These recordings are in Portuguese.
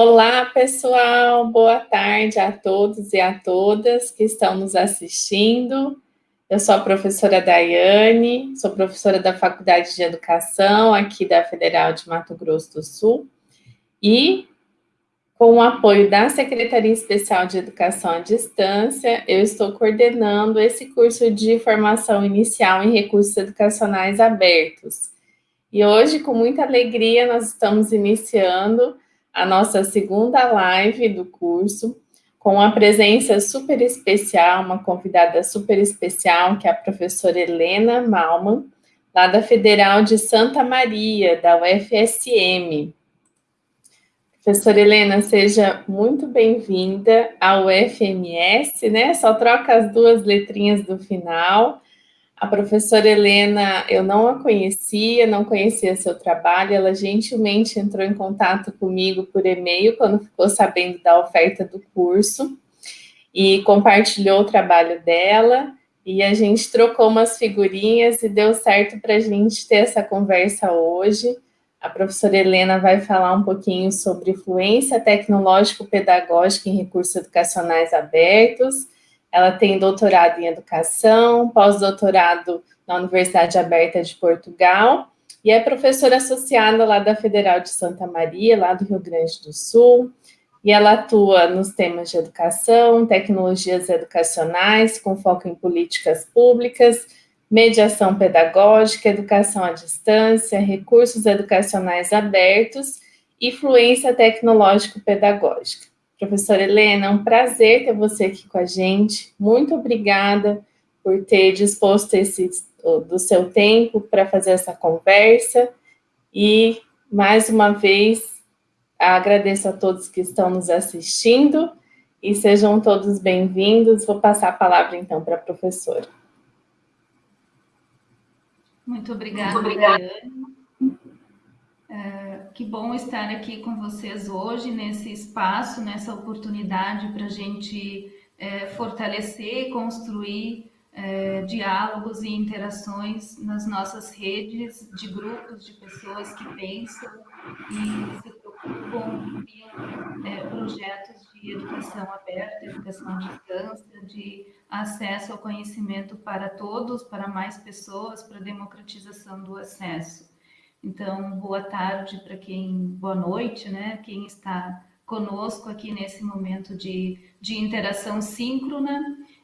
Olá, pessoal, boa tarde a todos e a todas que estão nos assistindo. Eu sou a professora Daiane, sou professora da Faculdade de Educação aqui da Federal de Mato Grosso do Sul e com o apoio da Secretaria Especial de Educação à Distância, eu estou coordenando esse curso de formação inicial em recursos educacionais abertos. E hoje, com muita alegria, nós estamos iniciando a nossa segunda live do curso, com a presença super especial, uma convidada super especial, que é a professora Helena Malman, lá da Federal de Santa Maria, da UFSM. Professora Helena, seja muito bem-vinda ao UFMS, né? Só troca as duas letrinhas do final. A professora Helena, eu não a conhecia, não conhecia seu trabalho, ela gentilmente entrou em contato comigo por e-mail quando ficou sabendo da oferta do curso e compartilhou o trabalho dela. E a gente trocou umas figurinhas e deu certo para a gente ter essa conversa hoje. A professora Helena vai falar um pouquinho sobre fluência tecnológico-pedagógica em recursos educacionais abertos, ela tem doutorado em educação, pós-doutorado na Universidade Aberta de Portugal, e é professora associada lá da Federal de Santa Maria, lá do Rio Grande do Sul, e ela atua nos temas de educação, tecnologias educacionais, com foco em políticas públicas, mediação pedagógica, educação à distância, recursos educacionais abertos e fluência tecnológico-pedagógica. Professora Helena, é um prazer ter você aqui com a gente. Muito obrigada por ter disposto esse, do seu tempo para fazer essa conversa. E, mais uma vez, agradeço a todos que estão nos assistindo e sejam todos bem-vindos. Vou passar a palavra, então, para a professora. Muito obrigada, Muito obrigada. É, que bom estar aqui com vocês hoje, nesse espaço, nessa oportunidade para a gente é, fortalecer e construir é, diálogos e interações nas nossas redes de grupos de pessoas que pensam e se preocupam em é, projetos de educação aberta, educação à distância, de acesso ao conhecimento para todos, para mais pessoas, para democratização do acesso. Então, boa tarde para quem, boa noite, né? Quem está conosco aqui nesse momento de, de interação síncrona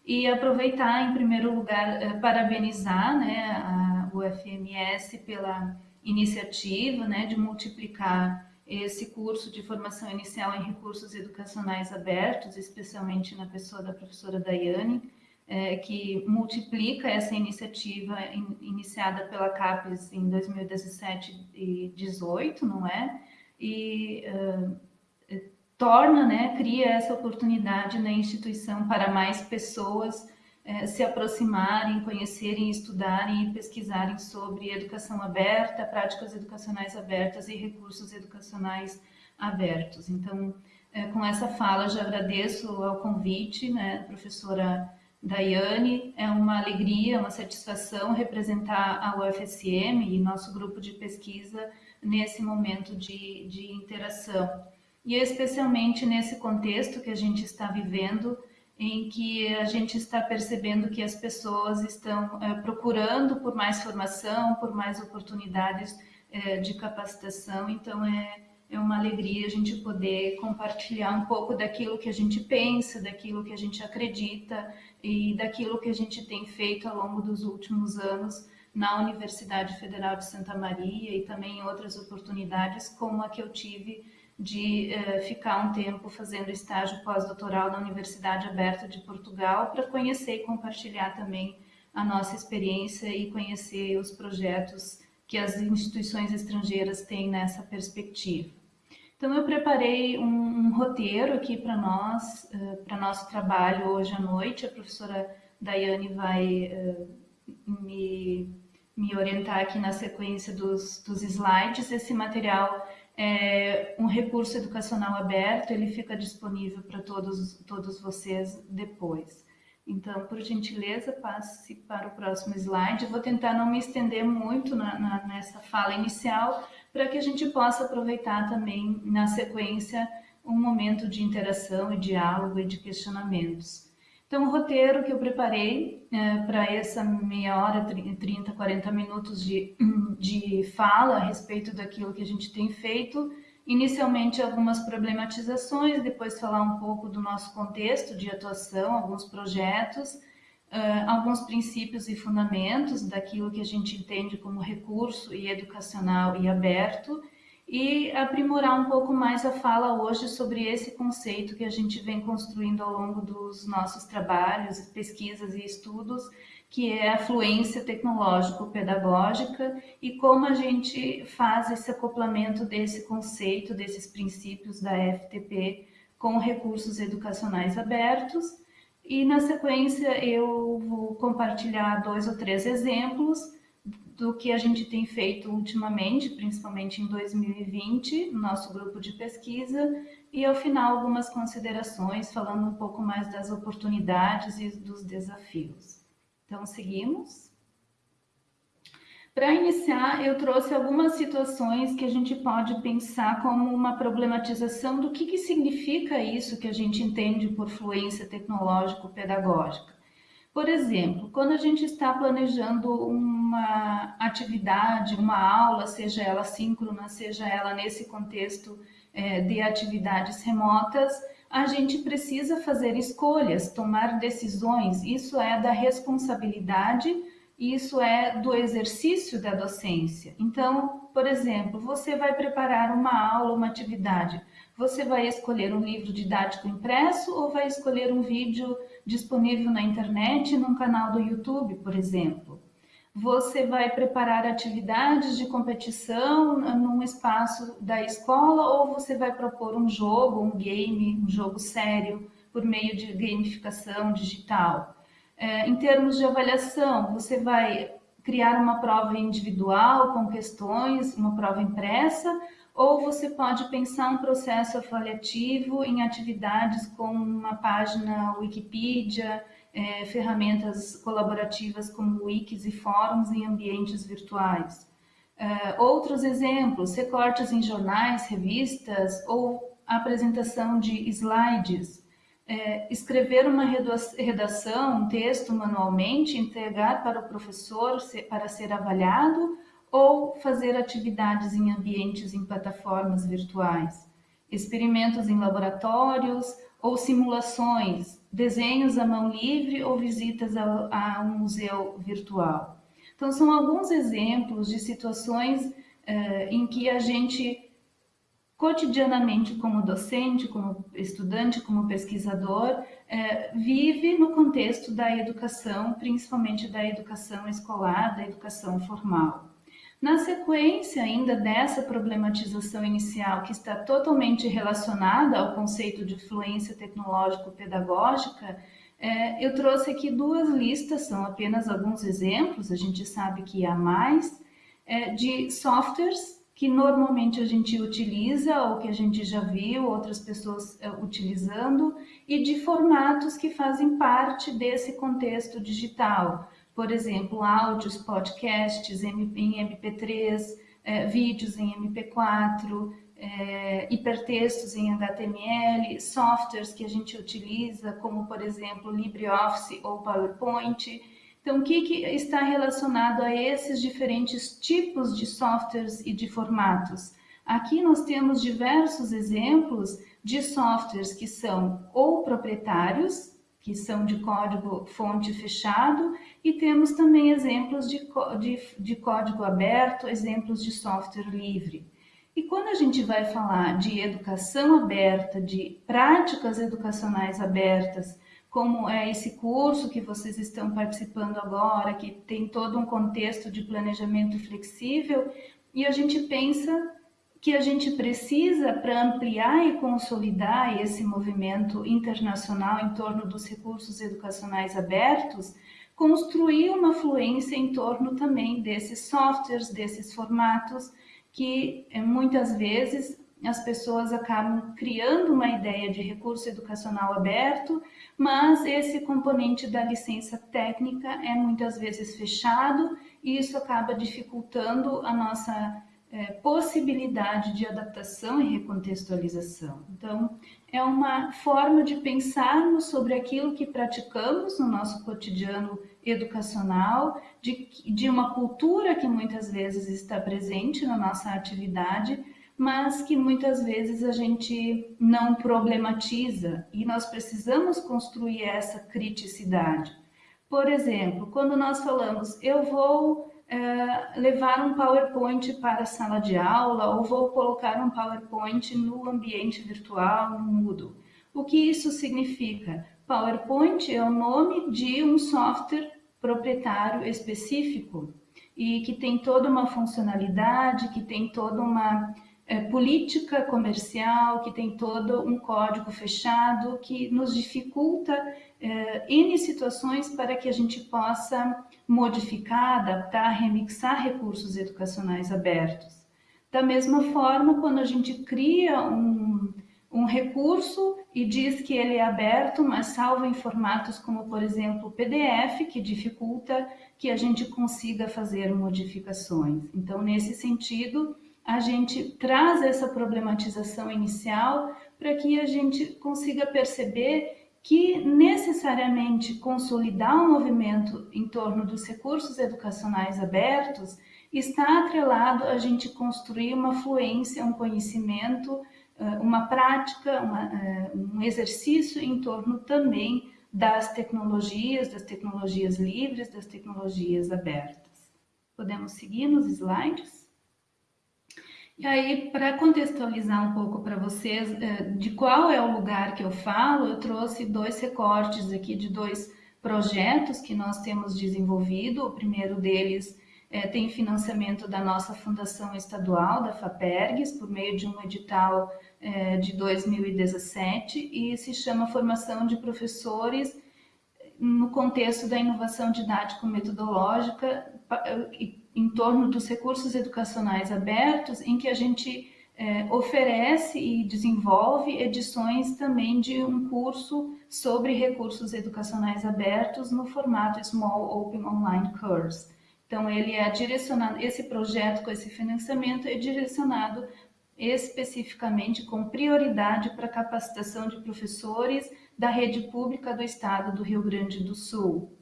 e aproveitar, em primeiro lugar, eh, parabenizar né, a, o FMS pela iniciativa né, de multiplicar esse curso de formação inicial em recursos educacionais abertos, especialmente na pessoa da professora Daiane, é, que multiplica essa iniciativa in, iniciada pela CAPES em 2017 e 2018, não é? E uh, torna, né, cria essa oportunidade na instituição para mais pessoas uh, se aproximarem, conhecerem, estudarem e pesquisarem sobre educação aberta, práticas educacionais abertas e recursos educacionais abertos. Então, uh, com essa fala, já agradeço ao convite, né, professora Daiane, é uma alegria, uma satisfação representar a UFSM e nosso grupo de pesquisa nesse momento de, de interação. E especialmente nesse contexto que a gente está vivendo, em que a gente está percebendo que as pessoas estão é, procurando por mais formação, por mais oportunidades é, de capacitação, então é, é uma alegria a gente poder compartilhar um pouco daquilo que a gente pensa, daquilo que a gente acredita e daquilo que a gente tem feito ao longo dos últimos anos na Universidade Federal de Santa Maria e também em outras oportunidades, como a que eu tive de eh, ficar um tempo fazendo estágio pós-doutoral na Universidade Aberta de Portugal para conhecer e compartilhar também a nossa experiência e conhecer os projetos que as instituições estrangeiras têm nessa perspectiva. Então, eu preparei um, um roteiro aqui para nós, uh, para nosso trabalho hoje à noite. A professora Daiane vai uh, me, me orientar aqui na sequência dos, dos slides. Esse material é um recurso educacional aberto, ele fica disponível para todos, todos vocês depois. Então, por gentileza, passe para o próximo slide. Vou tentar não me estender muito na, na, nessa fala inicial, para que a gente possa aproveitar também na sequência um momento de interação e diálogo e de questionamentos. Então, o roteiro que eu preparei é, para essa meia hora, 30, 40 minutos de, de fala a respeito daquilo que a gente tem feito, inicialmente algumas problematizações, depois falar um pouco do nosso contexto de atuação, alguns projetos, uh, alguns princípios e fundamentos daquilo que a gente entende como recurso e educacional e aberto, e aprimorar um pouco mais a fala hoje sobre esse conceito que a gente vem construindo ao longo dos nossos trabalhos, pesquisas e estudos, que é a fluência tecnológico-pedagógica e como a gente faz esse acoplamento desse conceito, desses princípios da FTP com recursos educacionais abertos. E na sequência eu vou compartilhar dois ou três exemplos do que a gente tem feito ultimamente, principalmente em 2020, no nosso grupo de pesquisa, e ao final algumas considerações, falando um pouco mais das oportunidades e dos desafios. Então, seguimos. Para iniciar, eu trouxe algumas situações que a gente pode pensar como uma problematização do que, que significa isso que a gente entende por fluência tecnológico-pedagógica. Por exemplo, quando a gente está planejando uma atividade, uma aula, seja ela síncrona, seja ela nesse contexto é, de atividades remotas, a gente precisa fazer escolhas, tomar decisões. Isso é da responsabilidade, isso é do exercício da docência. Então, por exemplo, você vai preparar uma aula, uma atividade. Você vai escolher um livro didático impresso ou vai escolher um vídeo disponível na internet, num canal do YouTube, por exemplo? Você vai preparar atividades de competição num espaço da escola ou você vai propor um jogo, um game, um jogo sério por meio de gamificação digital? É, em termos de avaliação, você vai criar uma prova individual com questões, uma prova impressa, ou você pode pensar um processo avaliativo em atividades como uma página Wikipedia, é, ferramentas colaborativas como wikis e fóruns em ambientes virtuais. É, outros exemplos, recortes em jornais, revistas ou apresentação de slides. É, escrever uma redação, um texto manualmente, entregar para o professor para ser avaliado ou fazer atividades em ambientes em plataformas virtuais, experimentos em laboratórios ou simulações, desenhos à mão livre ou visitas a, a um museu virtual. Então, são alguns exemplos de situações eh, em que a gente cotidianamente como docente, como estudante, como pesquisador, eh, vive no contexto da educação, principalmente da educação escolar, da educação formal. Na sequência ainda dessa problematização inicial, que está totalmente relacionada ao conceito de fluência tecnológico-pedagógica, é, eu trouxe aqui duas listas, são apenas alguns exemplos, a gente sabe que há mais, é, de softwares que normalmente a gente utiliza ou que a gente já viu outras pessoas é, utilizando e de formatos que fazem parte desse contexto digital por exemplo, áudios, podcasts em MP3, é, vídeos em MP4, é, hipertextos em HTML, softwares que a gente utiliza, como por exemplo LibreOffice ou PowerPoint. Então, o que, que está relacionado a esses diferentes tipos de softwares e de formatos? Aqui nós temos diversos exemplos de softwares que são ou proprietários, que são de código fonte fechado, e temos também exemplos de, de, de código aberto, exemplos de software livre. E quando a gente vai falar de educação aberta, de práticas educacionais abertas, como é esse curso que vocês estão participando agora, que tem todo um contexto de planejamento flexível, e a gente pensa que a gente precisa para ampliar e consolidar esse movimento internacional em torno dos recursos educacionais abertos, construir uma fluência em torno também desses softwares, desses formatos, que eh, muitas vezes as pessoas acabam criando uma ideia de recurso educacional aberto, mas esse componente da licença técnica é muitas vezes fechado e isso acaba dificultando a nossa é, possibilidade de adaptação e recontextualização. Então, é uma forma de pensarmos sobre aquilo que praticamos no nosso cotidiano educacional, de, de uma cultura que muitas vezes está presente na nossa atividade, mas que muitas vezes a gente não problematiza e nós precisamos construir essa criticidade. Por exemplo, quando nós falamos, eu vou é, levar um PowerPoint para a sala de aula ou vou colocar um PowerPoint no ambiente virtual, no Moodle. O que isso significa? PowerPoint é o nome de um software proprietário específico e que tem toda uma funcionalidade, que tem toda uma é, política comercial, que tem todo um código fechado, que nos dificulta é, N situações para que a gente possa modificar, adaptar, remixar recursos educacionais abertos. Da mesma forma, quando a gente cria um, um recurso e diz que ele é aberto, mas salvo em formatos como, por exemplo, o PDF, que dificulta que a gente consiga fazer modificações. Então, nesse sentido, a gente traz essa problematização inicial para que a gente consiga perceber que necessariamente consolidar o um movimento em torno dos recursos educacionais abertos está atrelado a gente construir uma fluência, um conhecimento, eh, uma prática, uma, eh, um exercício em torno também das tecnologias, das tecnologias livres, das tecnologias abertas. Podemos seguir nos slides? E aí, para contextualizar um pouco para vocês eh, de qual é o lugar que eu falo, eu trouxe dois recortes aqui de dois projetos que nós temos desenvolvido. O primeiro deles é, tem financiamento da nossa Fundação Estadual, da FAPERGS, por meio de um edital é, de 2017, e se chama Formação de Professores no contexto da inovação didático-metodológica em torno dos recursos educacionais abertos, em que a gente é, oferece e desenvolve edições também de um curso sobre recursos educacionais abertos no formato Small Open Online Course. Então, ele é direcionado, esse projeto com esse financiamento é direcionado especificamente com prioridade para capacitação de professores da rede pública do estado do Rio Grande do Sul.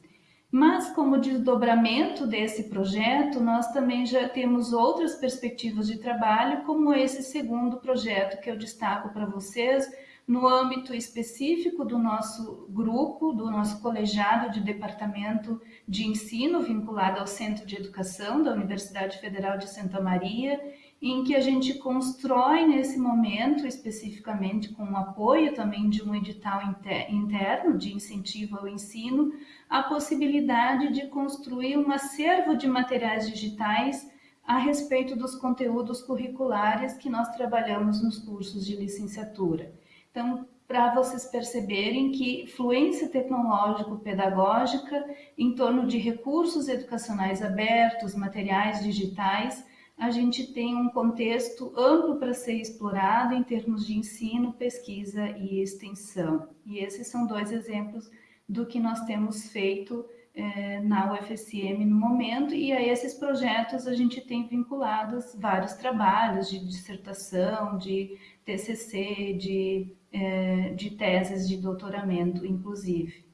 Mas, como desdobramento desse projeto, nós também já temos outras perspectivas de trabalho, como esse segundo projeto que eu destaco para vocês, no âmbito específico do nosso grupo, do nosso colegiado de departamento de ensino vinculado ao Centro de Educação da Universidade Federal de Santa Maria, em que a gente constrói nesse momento, especificamente com o apoio também de um edital interno de incentivo ao ensino, a possibilidade de construir um acervo de materiais digitais a respeito dos conteúdos curriculares que nós trabalhamos nos cursos de licenciatura. Então, para vocês perceberem que fluência tecnológico-pedagógica em torno de recursos educacionais abertos, materiais digitais, a gente tem um contexto amplo para ser explorado em termos de ensino, pesquisa e extensão. E esses são dois exemplos do que nós temos feito é, na UFSM no momento, e a esses projetos a gente tem vinculados vários trabalhos de dissertação, de TCC, de, é, de teses de doutoramento, inclusive,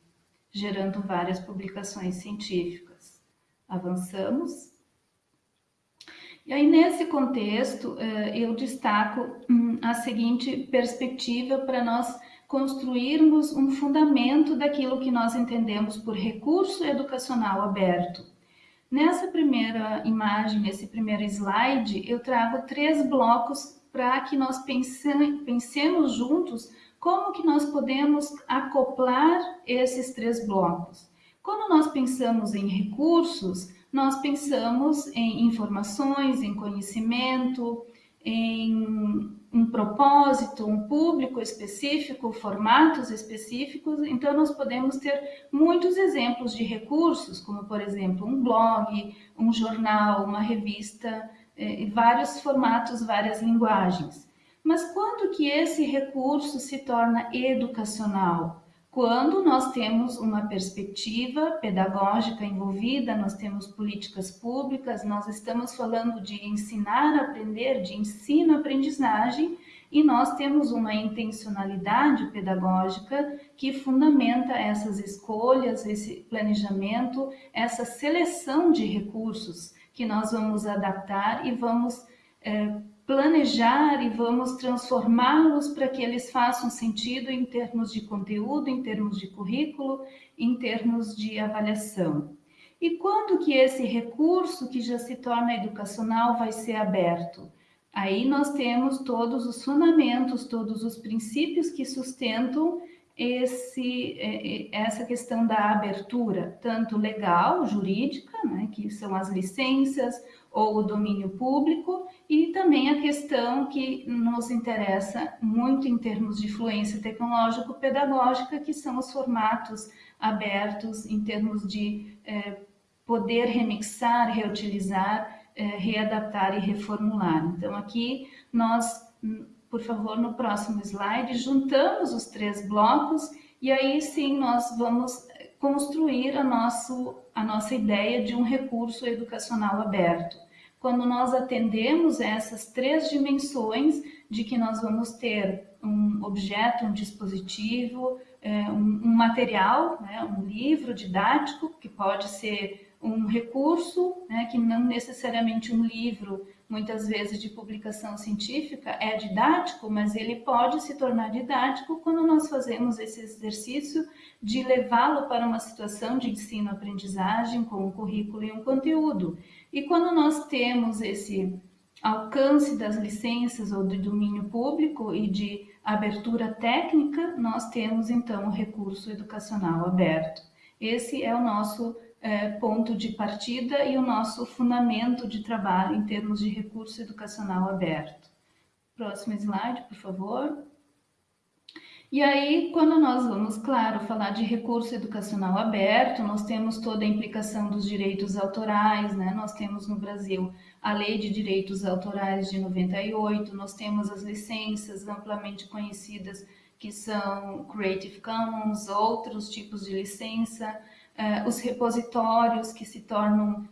gerando várias publicações científicas. Avançamos. E aí, nesse contexto, é, eu destaco hum, a seguinte perspectiva para nós construirmos um fundamento daquilo que nós entendemos por recurso educacional aberto. Nessa primeira imagem, nesse primeiro slide, eu trago três blocos para que nós pensemos juntos como que nós podemos acoplar esses três blocos. Quando nós pensamos em recursos, nós pensamos em informações, em conhecimento, em um propósito, um público específico, formatos específicos, então nós podemos ter muitos exemplos de recursos, como por exemplo um blog, um jornal, uma revista, eh, vários formatos, várias linguagens. Mas quando que esse recurso se torna educacional? Quando nós temos uma perspectiva pedagógica envolvida, nós temos políticas públicas, nós estamos falando de ensinar a aprender, de ensino-aprendizagem, e nós temos uma intencionalidade pedagógica que fundamenta essas escolhas, esse planejamento, essa seleção de recursos que nós vamos adaptar e vamos é, planejar e vamos transformá-los para que eles façam sentido em termos de conteúdo, em termos de currículo, em termos de avaliação. E quando que esse recurso que já se torna educacional vai ser aberto? Aí nós temos todos os fundamentos, todos os princípios que sustentam esse, é, é, essa questão da abertura, tanto legal, jurídica, né, que são as licenças, ou o domínio público, e também a questão que nos interessa muito em termos de fluência tecnológico-pedagógica, que são os formatos abertos em termos de é, poder remixar, reutilizar, é, readaptar e reformular. Então, aqui nós, por favor, no próximo slide, juntamos os três blocos e aí sim nós vamos construir a, nosso, a nossa ideia de um recurso educacional aberto. Quando nós atendemos essas três dimensões de que nós vamos ter um objeto, um dispositivo, é, um, material, né, um livro didático, que pode ser um recurso, né, que não necessariamente um livro muitas vezes de publicação científica, é didático, mas ele pode se tornar didático quando nós fazemos esse exercício de levá-lo para uma situação de ensino-aprendizagem com um currículo e um conteúdo. E quando nós temos esse alcance das licenças ou do domínio público e de abertura técnica, nós temos então o recurso educacional aberto. Esse é o nosso é, ponto de partida e o nosso fundamento de trabalho em termos de recurso educacional aberto. Próximo slide, por favor. E aí, quando nós vamos, claro, falar de recurso educacional aberto, nós temos toda a implicação dos direitos autorais, né? Nós temos no Brasil a Lei de Direitos Autorais de 98, nós temos as licenças amplamente conhecidas que são Creative Commons, outros tipos de licença, uh, os repositórios que se tornam uh,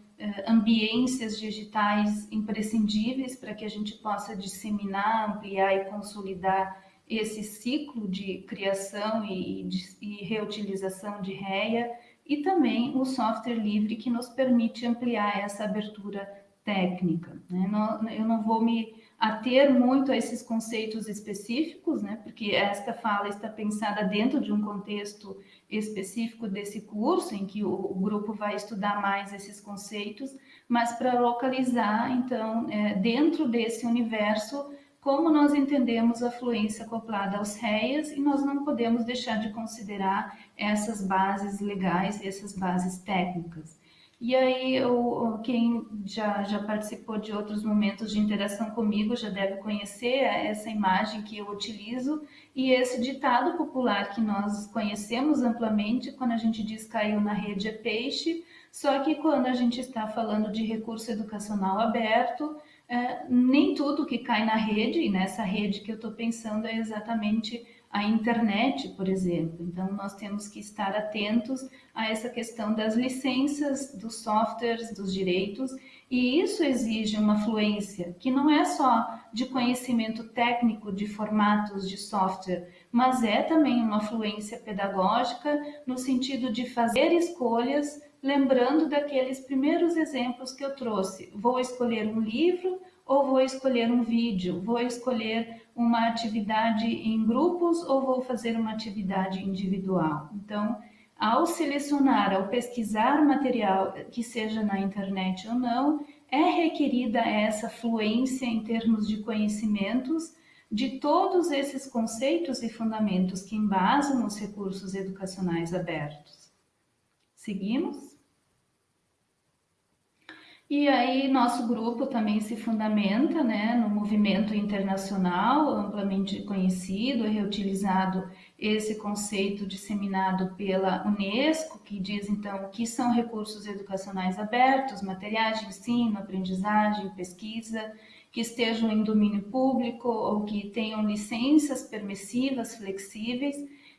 ambiências digitais imprescindíveis para que a gente possa disseminar, ampliar e consolidar esse ciclo de criação e, de, e reutilização de REA e também o software livre que nos permite ampliar essa abertura técnica. Né? Não, eu não vou me ater muito a esses conceitos específicos, né? porque esta fala está pensada dentro de um contexto específico desse curso, em que o, grupo vai estudar mais esses conceitos, mas para localizar, então, é, dentro desse universo, como nós entendemos a fluência acoplada aos REAs, e nós não podemos deixar de considerar essas bases legais, essas bases técnicas. E aí, eu, quem já, já participou de outros momentos de interação comigo já deve conhecer essa imagem que eu utilizo e esse ditado popular que nós conhecemos amplamente quando a gente diz caiu na rede é peixe, só que quando a gente está falando de recurso educacional aberto, é, nem tudo que cai na rede, e nessa rede que eu estou pensando é exatamente a internet, por exemplo. Então, nós temos que estar atentos a essa questão das licenças, dos softwares, dos direitos, e isso exige uma fluência que não é só de conhecimento técnico de formatos de software, mas é também uma fluência pedagógica no sentido de fazer escolhas lembrando daqueles primeiros exemplos que eu trouxe. Vou escolher um livro ou vou escolher um vídeo? Vou escolher uma atividade em grupos ou vou fazer uma atividade individual? Então, ao selecionar, ao pesquisar material que seja na internet ou não, é requerida essa fluência em termos de conhecimentos de todos esses conceitos e fundamentos que embasam os recursos educacionais abertos. Seguimos? E aí nosso grupo também se fundamenta né, no movimento internacional, amplamente conhecido e reutilizado esse conceito disseminado pela Unesco, que diz então que são recursos educacionais abertos, materiais de ensino, aprendizagem, pesquisa, que estejam em domínio público ou que tenham licenças permissivas, flexíveis,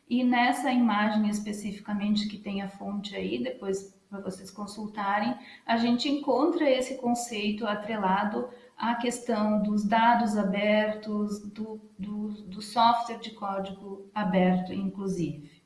E nessa imagem especificamente que tem a fonte aí, depois para vocês consultarem, a gente encontra esse conceito atrelado à questão dos dados abertos, do, do, do software de código aberto, inclusive.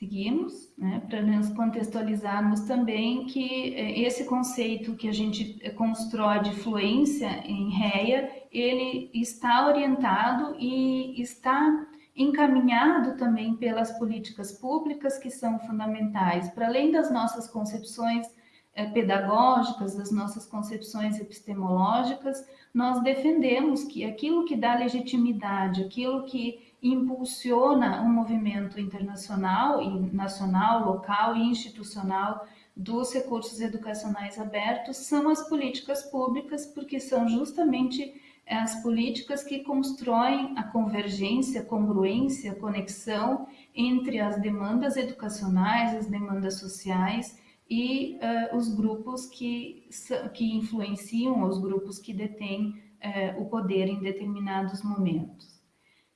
Seguimos, né, para nos contextualizarmos também que eh, esse conceito que a gente constrói de fluência em REA, ele está orientado e está encaminhado também pelas políticas públicas que são fundamentais, para além das nossas concepções eh, pedagógicas, das nossas concepções epistemológicas, nós defendemos que aquilo que dá legitimidade, aquilo que impulsiona um movimento internacional nacional, local e institucional dos recursos educacionais abertos são as políticas públicas, porque são justamente é as políticas que constroem a convergência, congruência, conexão entre as demandas educacionais, as demandas sociais e uh, os grupos que, que influenciam, os grupos que detêm uh, o poder em determinados momentos.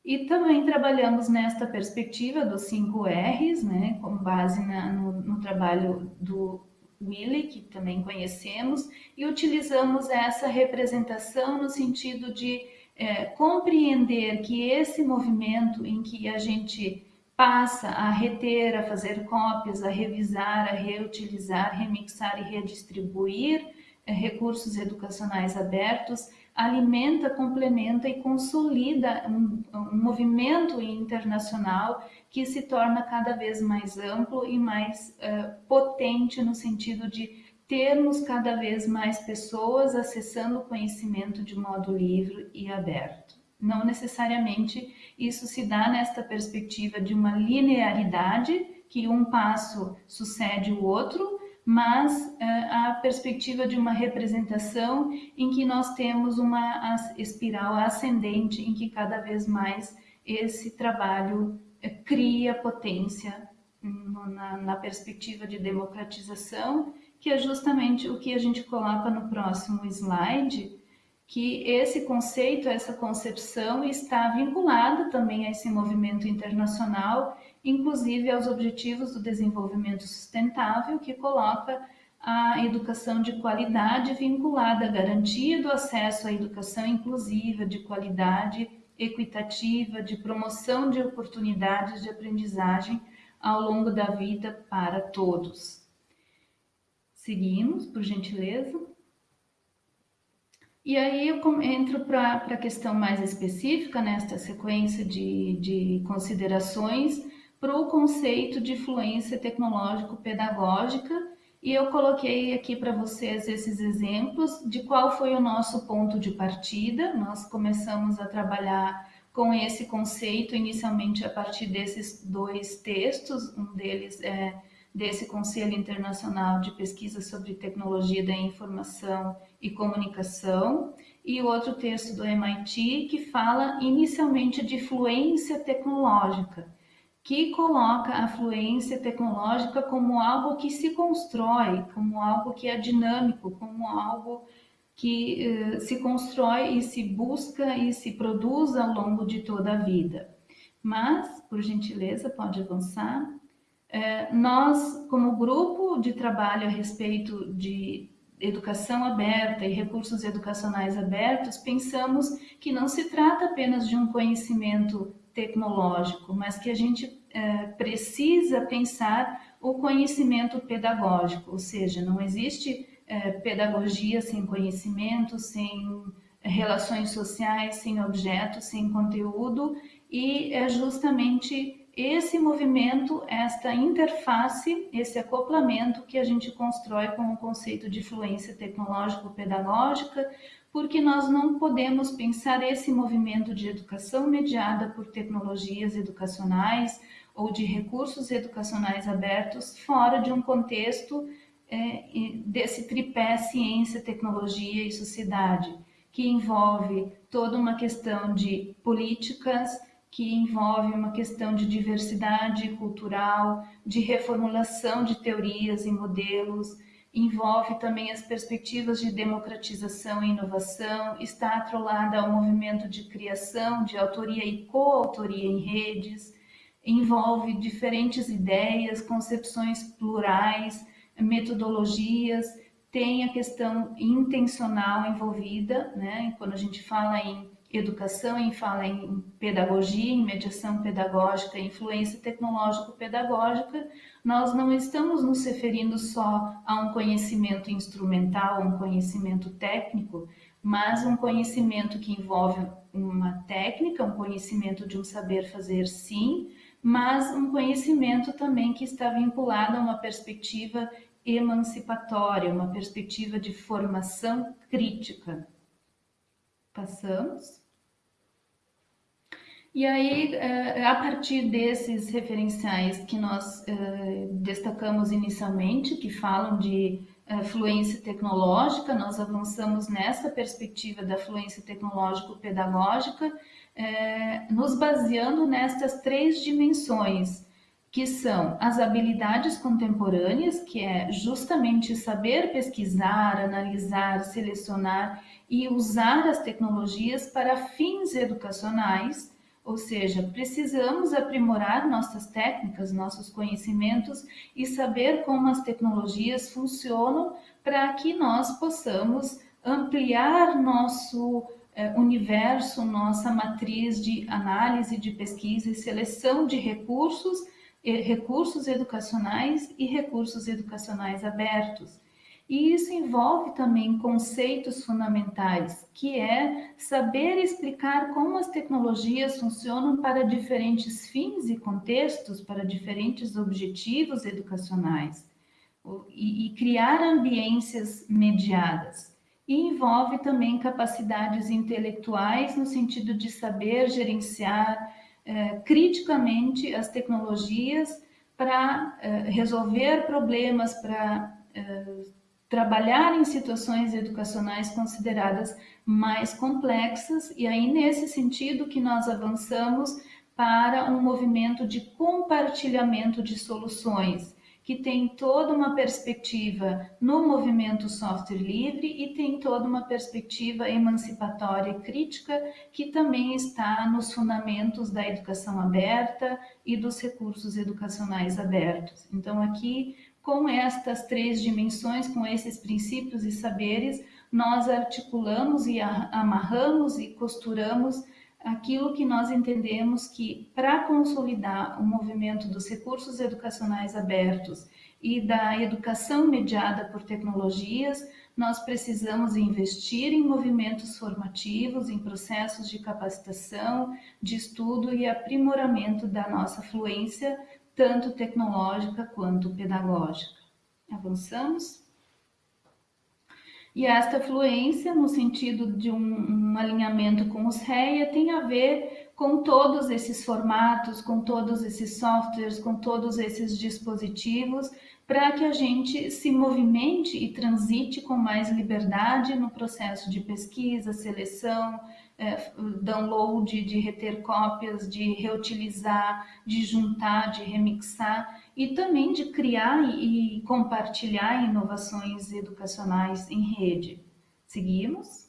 E também trabalhamos nesta perspectiva dos cinco R's, né, com base na, no, no trabalho do Willy, que também conhecemos, e utilizamos essa representação no sentido de é, compreender que esse movimento em que a gente passa a reter, a fazer cópias, a revisar, a reutilizar, remixar e redistribuir é, recursos educacionais abertos, alimenta, complementa e consolida um, um movimento internacional que se torna cada vez mais amplo e mais uh, potente no sentido de termos cada vez mais pessoas acessando o conhecimento de modo livre e aberto. Não necessariamente isso se dá nesta perspectiva de uma linearidade, que um passo sucede o outro, mas uh, a perspectiva de uma representação em que nós temos uma espiral ascendente, em que cada vez mais esse trabalho cria potência na, na, perspectiva de democratização, que é justamente o que a gente coloca no próximo slide, que esse conceito, essa concepção está vinculada também a esse movimento internacional, inclusive aos Objetivos do Desenvolvimento Sustentável, que coloca a educação de qualidade vinculada à garantia do acesso à educação inclusiva, de qualidade equitativa, de promoção de oportunidades de aprendizagem ao longo da vida para todos. Seguimos, por gentileza. E aí eu entro para a questão mais específica, nesta sequência de, de considerações, para o conceito de fluência tecnológico-pedagógica, e eu coloquei aqui para vocês esses exemplos de qual foi o nosso ponto de partida. Nós começamos a trabalhar com esse conceito inicialmente a partir desses dois textos, um deles é desse Conselho Internacional de Pesquisa sobre Tecnologia da Informação e Comunicação, e outro texto do MIT que fala inicialmente de fluência tecnológica que coloca a fluência tecnológica como algo que se constrói, como algo que é dinâmico, como algo que uh, se constrói e se busca e se produz ao longo de toda a vida. Mas, por gentileza, pode avançar. Uh, nós, como grupo de trabalho a respeito de educação aberta e recursos educacionais abertos, pensamos que não se trata apenas de um conhecimento tecnológico, mas que a gente é, precisa pensar o conhecimento pedagógico, ou seja, não existe é, pedagogia sem conhecimento, sem relações sociais, sem objetos, sem conteúdo, e é justamente esse movimento, esta interface, esse acoplamento que a gente constrói com o conceito de fluência tecnológico-pedagógica, porque nós não podemos pensar esse movimento de educação mediada por tecnologias educacionais ou de recursos educacionais abertos fora de um contexto é, desse tripé ciência, tecnologia e sociedade, que envolve toda uma questão de políticas, que envolve uma questão de diversidade cultural, de reformulação de teorias e modelos, envolve também as perspectivas de democratização e inovação, está atrolada ao movimento de criação, de autoria e coautoria em redes, envolve diferentes ideias, concepções plurais, metodologias, tem a questão intencional envolvida, né? Quando a gente fala em educação, em fala em pedagogia, em mediação pedagógica, influência tecnológico-pedagógica, nós não estamos nos referindo só a um conhecimento instrumental, um conhecimento técnico, mas um conhecimento que envolve uma técnica, um conhecimento de um saber fazer sim, mas um conhecimento também que está vinculado a uma perspectiva emancipatória, uma perspectiva de formação crítica. Passamos. E aí, eh, a partir desses referenciais que nós eh, destacamos inicialmente, que falam de eh, fluência tecnológica, nós avançamos nessa perspectiva da fluência tecnológico-pedagógica, nos baseando nestas três dimensões, que são as habilidades contemporâneas, que é justamente saber pesquisar, analisar, selecionar e usar as tecnologias para fins educacionais ou seja, precisamos aprimorar nossas técnicas, nossos conhecimentos e saber como as tecnologias funcionam para que nós possamos ampliar nosso eh, universo, nossa matriz de análise, de pesquisa e seleção de recursos, eh, recursos educacionais e recursos educacionais abertos. E isso envolve também conceitos fundamentais, que é saber explicar como as tecnologias funcionam para diferentes fins e contextos, para diferentes objetivos educacionais, e, e criar ambiências mediadas. E envolve também capacidades intelectuais, no sentido de saber gerenciar eh, criticamente as tecnologias para eh, resolver problemas, para eh, trabalhar em situações educacionais consideradas mais complexas, e aí nesse sentido que nós avançamos para um movimento de compartilhamento de soluções, que tem toda uma perspectiva no movimento software livre e tem toda uma perspectiva emancipatória e crítica que também está nos fundamentos da educação aberta e dos recursos educacionais abertos. Então aqui com estas três dimensões, com esses princípios e saberes, nós articulamos e amarramos e costuramos aquilo que nós entendemos que, para consolidar o movimento dos recursos educacionais abertos e da educação mediada por tecnologias, nós precisamos investir em movimentos formativos, em processos de capacitação, de estudo e aprimoramento da nossa fluência tanto tecnológica quanto pedagógica. Avançamos? E esta fluência, no sentido de um, um, alinhamento com os REIA, tem a ver com todos esses formatos, com todos esses softwares, com todos esses dispositivos, para que a gente se movimente e transite com mais liberdade no processo de pesquisa, seleção, é, download, de reter cópias, de reutilizar, de juntar, de remixar e também de criar e, e compartilhar inovações educacionais em rede. Seguimos.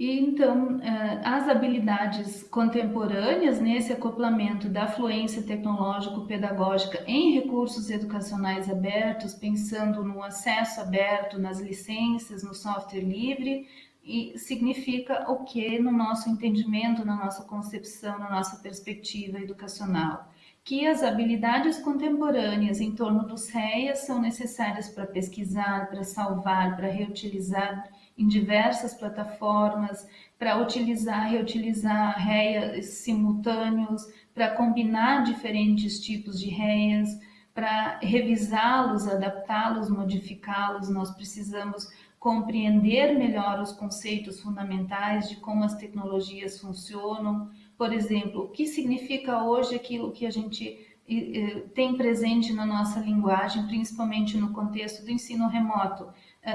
E então, eh, as habilidades contemporâneas nesse acoplamento da fluência tecnológico-pedagógica em recursos educacionais abertos, pensando no acesso aberto, nas licenças, no software livre, e significa o que no nosso entendimento, na nossa concepção, na nossa perspectiva educacional? Que as habilidades contemporâneas em torno dos REIAs são necessárias para pesquisar, para salvar, para reutilizar em diversas plataformas para utilizar, reutilizar REIAs simultâneos, para combinar diferentes tipos de REIAs, para revisá-los, adaptá-los, modificá-los, nós precisamos compreender melhor os conceitos fundamentais de como as tecnologias funcionam. Por exemplo, o que significa hoje aquilo que a gente tem presente na nossa linguagem, principalmente no contexto do ensino remoto,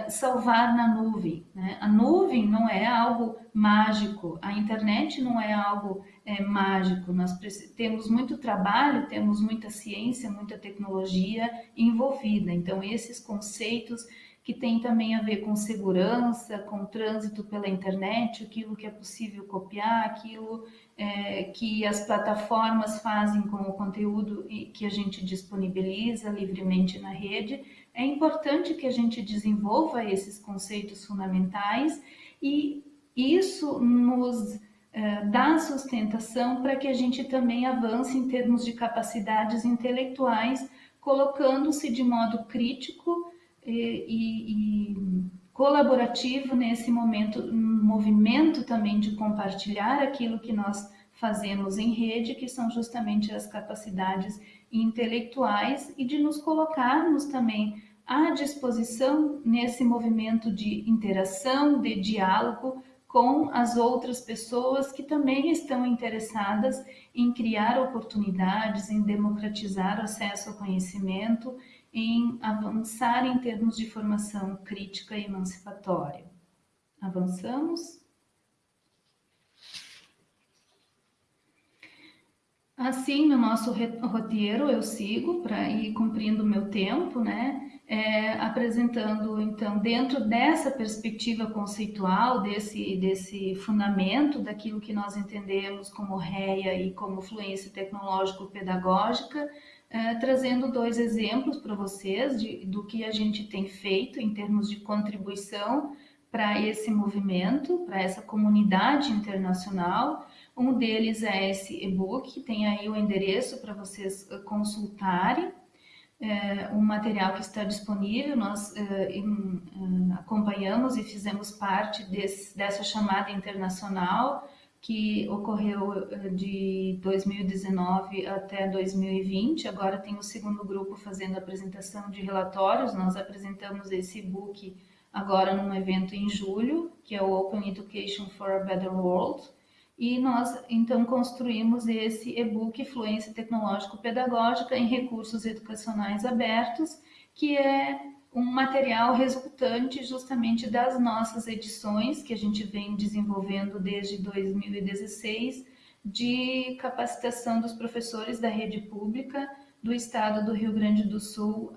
salvar na nuvem. Né? A nuvem não é algo mágico, a internet não é algo é, mágico. Nós temos muito trabalho, temos muita ciência, muita tecnologia envolvida. Então, esses conceitos que tem também a ver com segurança, com trânsito pela internet, aquilo que é possível copiar, aquilo é, que as plataformas fazem com o conteúdo que a gente disponibiliza livremente na rede. É importante que a gente desenvolva esses conceitos fundamentais e isso nos é, dá sustentação para que a gente também avance em termos de capacidades intelectuais, colocando-se de modo crítico e, e, colaborativo nesse momento, um movimento também de compartilhar aquilo que nós fazemos em rede, que são justamente as capacidades intelectuais e de nos colocarmos também à disposição nesse movimento de interação, de diálogo com as outras pessoas que também estão interessadas em criar oportunidades, em democratizar o acesso ao conhecimento em avançar em termos de formação crítica e emancipatória. Avançamos. Assim, no nosso roteiro, eu sigo para ir cumprindo o meu tempo, né? É, apresentando, então, dentro dessa perspectiva conceitual, desse, desse fundamento daquilo que nós entendemos como REA e como fluência tecnológico-pedagógica, é, trazendo dois exemplos para vocês de, do que a gente tem feito em termos de contribuição para esse movimento, para essa comunidade internacional. Um deles é esse e-book, tem aí o endereço para vocês eh, consultarem. É, um material que está disponível, nós é, em, é, acompanhamos e fizemos parte desse, dessa chamada internacional que ocorreu eh, de 2019 até 2020. Agora tem o segundo grupo fazendo apresentação de relatórios. Nós apresentamos esse e-book agora num evento em julho, que é o Open Education for a Better World. E nós, então, construímos esse e-book Fluência Tecnológico-Pedagógica em Recursos Educacionais Abertos, que é um material resultante justamente das nossas edições que a gente vem desenvolvendo desde 2016 de capacitação dos professores da rede pública do estado do Rio Grande do Sul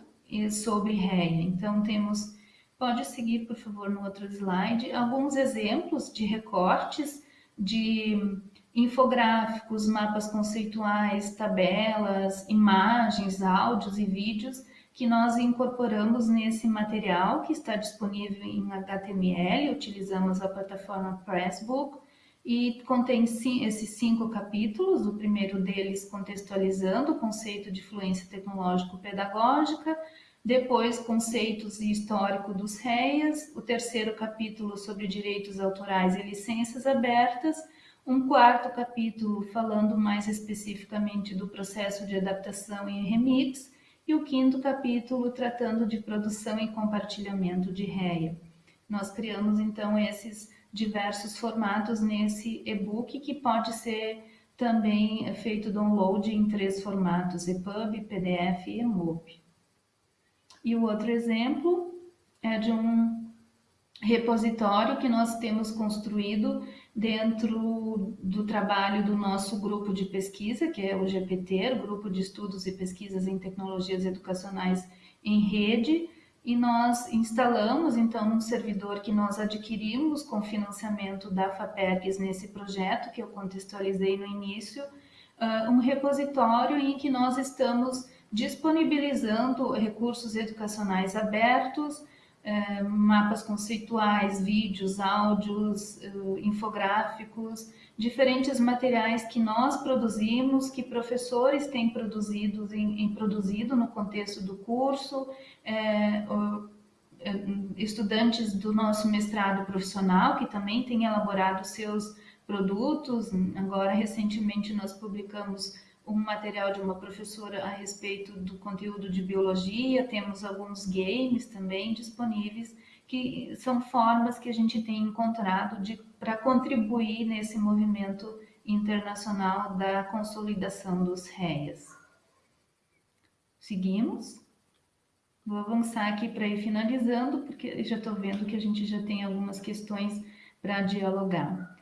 sobre REA. Então temos, pode seguir por favor no outro slide, alguns exemplos de recortes de infográficos, mapas conceituais, tabelas, imagens, áudios e vídeos que nós incorporamos nesse material que está disponível em HTML, utilizamos a plataforma Pressbook e contém esses cinco capítulos, o primeiro deles contextualizando o conceito de fluência tecnológico-pedagógica, depois conceitos e histórico dos REIAs, o terceiro capítulo sobre direitos autorais e licenças abertas, um quarto capítulo falando mais especificamente do processo de adaptação em remix, e o quinto capítulo tratando de produção e compartilhamento de REA. Nós criamos então esses diversos formatos nesse e-book que pode ser também feito download em três formatos, EPUB, PDF e EMUB. E o outro exemplo é de um repositório que nós temos construído dentro do trabalho do nosso grupo de pesquisa, que é o GPT, Grupo de Estudos e Pesquisas em Tecnologias Educacionais em Rede, e nós instalamos, então, um servidor que nós adquirimos com financiamento da FAPERGS nesse projeto, que eu contextualizei no início, uh, um repositório em que nós estamos disponibilizando recursos educacionais abertos, é, mapas conceituais, vídeos, áudios, é, infográficos, diferentes materiais que nós produzimos, que professores têm produzido, em, em produzido no contexto do curso, é, é, estudantes do nosso mestrado profissional que também têm elaborado seus produtos. Agora, recentemente, nós publicamos um material de uma professora a respeito do conteúdo de biologia, temos alguns games também disponíveis, que são formas que a gente tem encontrado para contribuir nesse movimento internacional da consolidação dos REAs. Seguimos. Vou avançar aqui para ir finalizando, porque já estou vendo que a gente já tem algumas questões para dialogar.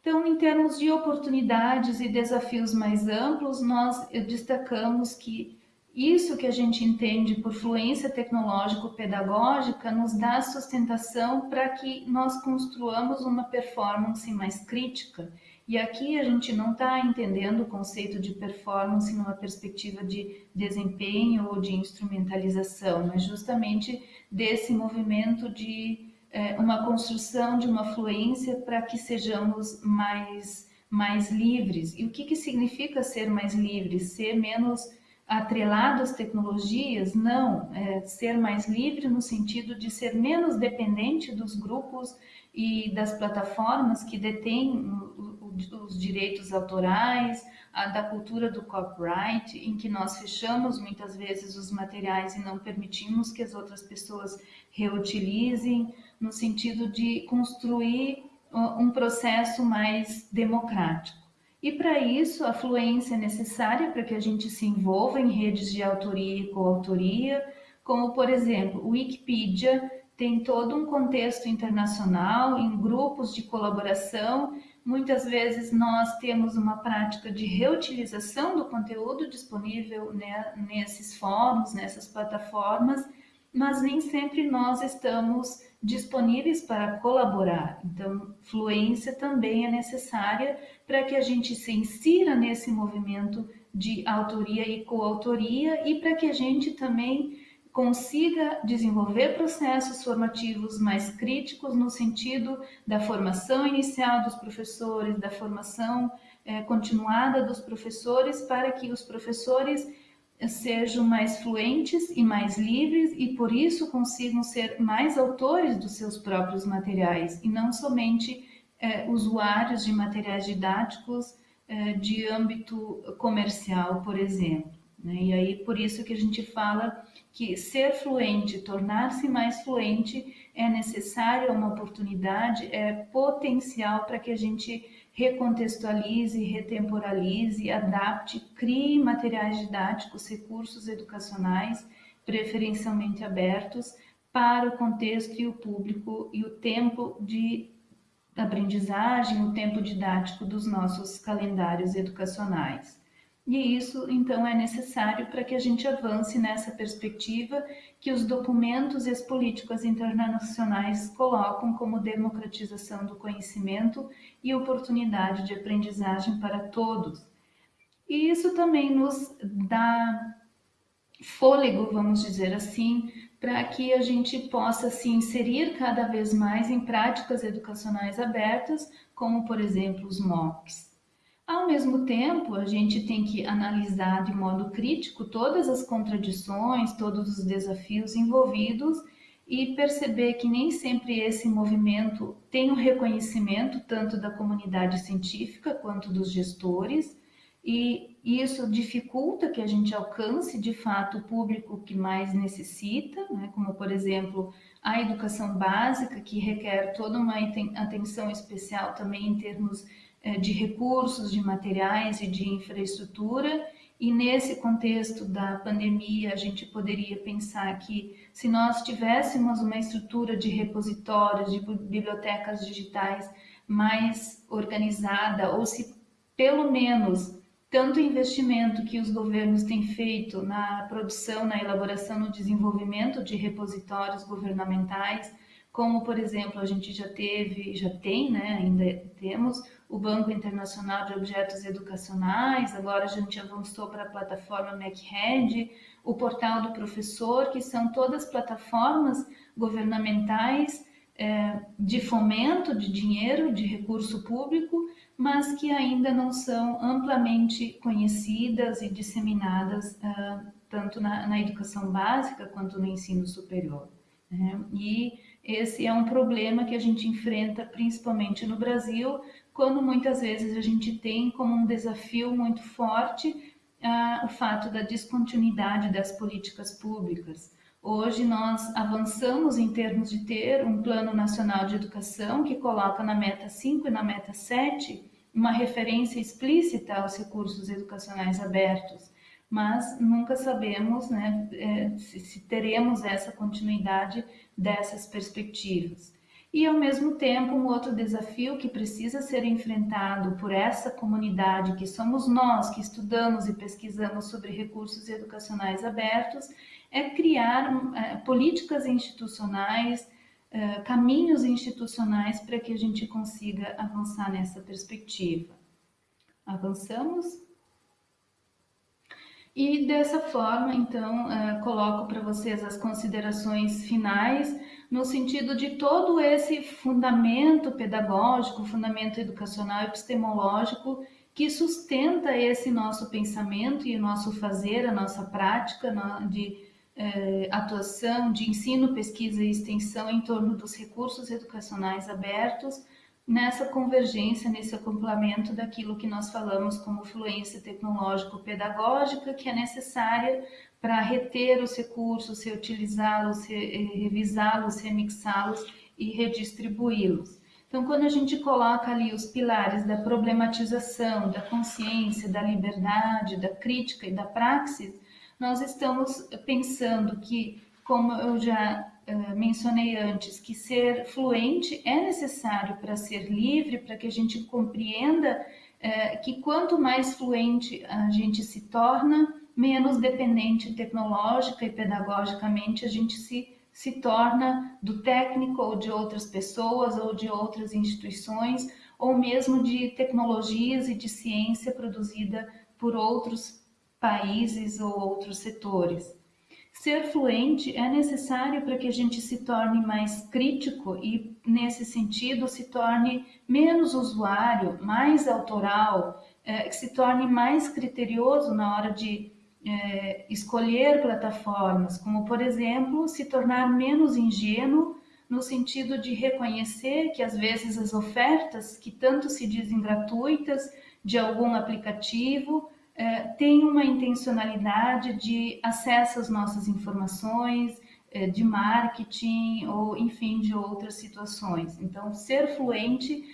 Então, em termos de oportunidades e desafios mais amplos, nós destacamos que Isso que a gente entende por fluência tecnológico-pedagógica nos dá sustentação para que nós construamos uma performance mais crítica. E aqui a gente não está entendendo o conceito de performance numa perspectiva de desempenho ou de instrumentalização, mas justamente desse movimento de é, uma construção de uma fluência para que sejamos mais, mais livres. E o que, que significa ser mais livre? Ser menos atrelado às tecnologias? Não, é ser mais livre no sentido de ser menos dependente dos grupos e das plataformas que detêm os direitos autorais, da cultura do copyright, em que nós fechamos muitas vezes os materiais e não permitimos que as outras pessoas reutilizem, no sentido de construir um processo mais democrático. E para isso, a fluência é necessária para que a gente se envolva em redes de autoria e coautoria, como, por exemplo, o Wikipedia tem todo um contexto internacional, em grupos de colaboração. Muitas vezes nós temos uma prática de reutilização do conteúdo disponível né, nesses fóruns, nessas plataformas, mas nem sempre nós estamos disponíveis para colaborar. Então, fluência também é necessária para que a gente se insira nesse movimento de autoria e coautoria e para que a gente também consiga desenvolver processos formativos mais críticos no sentido da formação inicial dos professores, da formação é, continuada dos professores, para que os professores sejam mais fluentes e mais livres e por isso consigam ser mais autores dos seus próprios materiais e não somente é, usuários de materiais didáticos de âmbito comercial, por exemplo. Né? E aí por isso que a gente fala que ser fluente, tornar-se mais fluente é necessário, é uma oportunidade, é potencial para que a gente recontextualize, retemporalize, adapte, crie materiais didáticos, recursos educacionais, preferencialmente abertos, para o contexto e o público e o tempo de aprendizagem, o tempo didático dos nossos calendários educacionais. E isso, então, é necessário para que a gente avance nessa perspectiva que os documentos e as políticas internacionais colocam como democratização do conhecimento e oportunidade de aprendizagem para todos. E isso também nos dá fôlego, vamos dizer assim, para que a gente possa se inserir cada vez mais em práticas educacionais abertas, como, por exemplo, os MOOCs. Ao mesmo tempo, a gente tem que analisar de modo crítico todas as contradições, todos os desafios envolvidos e perceber que nem sempre esse movimento tem o um reconhecimento tanto da comunidade científica quanto dos gestores, e isso dificulta que a gente alcance de fato o público que mais necessita, né? como por exemplo a educação básica, que requer toda uma atenção especial também em termos de recursos, de materiais e de infraestrutura. E nesse contexto da pandemia, a gente poderia pensar que se nós tivéssemos uma estrutura de repositórios, de bibliotecas digitais mais organizada, ou se pelo menos tanto investimento que os governos têm feito na produção, na elaboração, no desenvolvimento de repositórios governamentais, como por exemplo a gente já teve, já tem, né, ainda temos o Banco Internacional de Objetos Educacionais, agora a gente avançou para a plataforma MacHead, o Portal do Professor, que são todas plataformas governamentais é, de fomento de dinheiro, de recurso público, mas que ainda não são amplamente conhecidas e disseminadas uh, tanto na, na, educação básica quanto no ensino superior. Né? E esse é um problema que a gente enfrenta principalmente no Brasil, quando muitas vezes a gente tem como um desafio muito forte ah, o fato da descontinuidade das políticas públicas. Hoje nós avançamos em termos de ter um Plano Nacional de Educação que coloca na meta 5 e na meta 7 uma referência explícita aos recursos educacionais abertos, mas nunca sabemos né, eh, se teremos essa continuidade dessas perspectivas. E, ao mesmo tempo, um outro desafio que precisa ser enfrentado por essa comunidade, que somos nós que estudamos e pesquisamos sobre recursos educacionais abertos, é criar é, políticas institucionais, é, caminhos institucionais para que a gente consiga avançar nessa perspectiva. Avançamos? E dessa forma, então, é, coloco para vocês as considerações finais no sentido de todo esse fundamento pedagógico, fundamento educacional epistemológico que sustenta esse nosso pensamento e nosso fazer, a nossa prática de eh, atuação, de ensino, pesquisa e extensão em torno dos recursos educacionais abertos, nessa convergência, nesse acoplamento daquilo que nós falamos como fluência tecnológico-pedagógica, que é necessária para reter os recursos, reutilizá-los, revisá-los, remixá-los e redistribuí-los. Então, quando a gente coloca ali os pilares da problematização, da consciência, da liberdade, da crítica e da praxis, nós estamos pensando que, como eu já uh, mencionei antes, que ser fluente é necessário para ser livre, para que a gente compreenda uh, que quanto mais fluente a gente se torna, menos dependente tecnológica e pedagogicamente a gente se, se torna do técnico ou de outras pessoas ou de outras instituições ou mesmo de tecnologias e de ciência produzida por outros países ou outros setores. Ser fluente é necessário para que a gente se torne mais crítico e, nesse sentido, se torne menos usuário, mais autoral, é, que se torne mais criterioso na hora de é, escolher plataformas, como, por exemplo, se tornar menos ingênuo no sentido de reconhecer que, às vezes, as ofertas que tanto se dizem gratuitas de algum aplicativo é, têm uma intencionalidade de acesso às nossas informações, é, de marketing ou, enfim, de outras situações. Então, ser fluente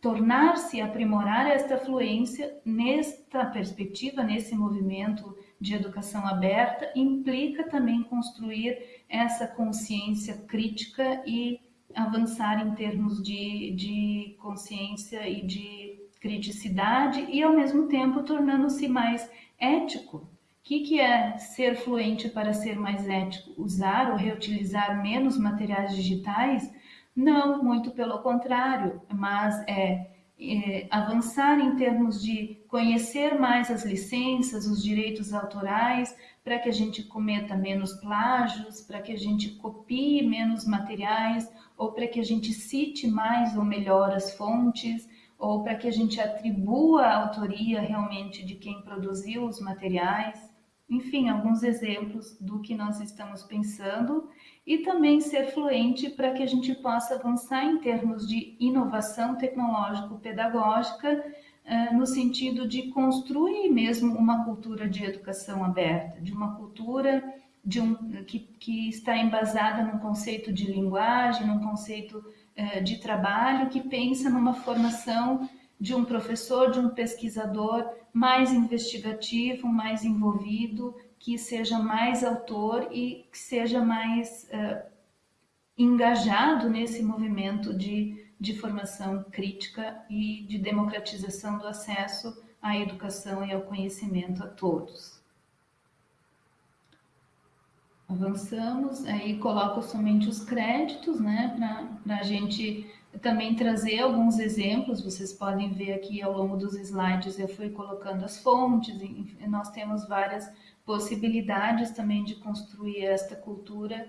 tornar-se, aprimorar esta fluência nesta perspectiva, nesse movimento de educação aberta implica também construir essa consciência crítica e avançar em termos de, de consciência e de criticidade e, ao mesmo tempo, tornando-se mais ético. O que, que é ser fluente para ser mais ético? Usar ou reutilizar menos materiais digitais? Não, muito pelo contrário, mas é é, avançar em termos de conhecer mais as licenças, os direitos autorais, para que a gente cometa menos plágios, para que a gente copie menos materiais, ou para que a gente cite mais ou melhor as fontes, ou para que a gente atribua a autoria realmente de quem produziu os materiais. Enfim, alguns exemplos do que nós estamos pensando e também ser fluente para que a gente possa avançar em termos de inovação tecnológico-pedagógica, no sentido de construir mesmo uma cultura de educação aberta, de uma cultura de um, que, que está embasada num conceito de linguagem, num conceito eh, de trabalho, que pensa numa formação de um professor, de um pesquisador mais investigativo, mais envolvido, que seja mais autor e que seja mais uh, engajado nesse movimento de, de formação crítica e de democratização do acesso à educação e ao conhecimento a todos. Avançamos, aí coloco somente os créditos, né, para a gente também trazer alguns exemplos, vocês podem ver aqui ao longo dos slides, eu fui colocando as fontes, nós temos várias possibilidades também de construir esta cultura,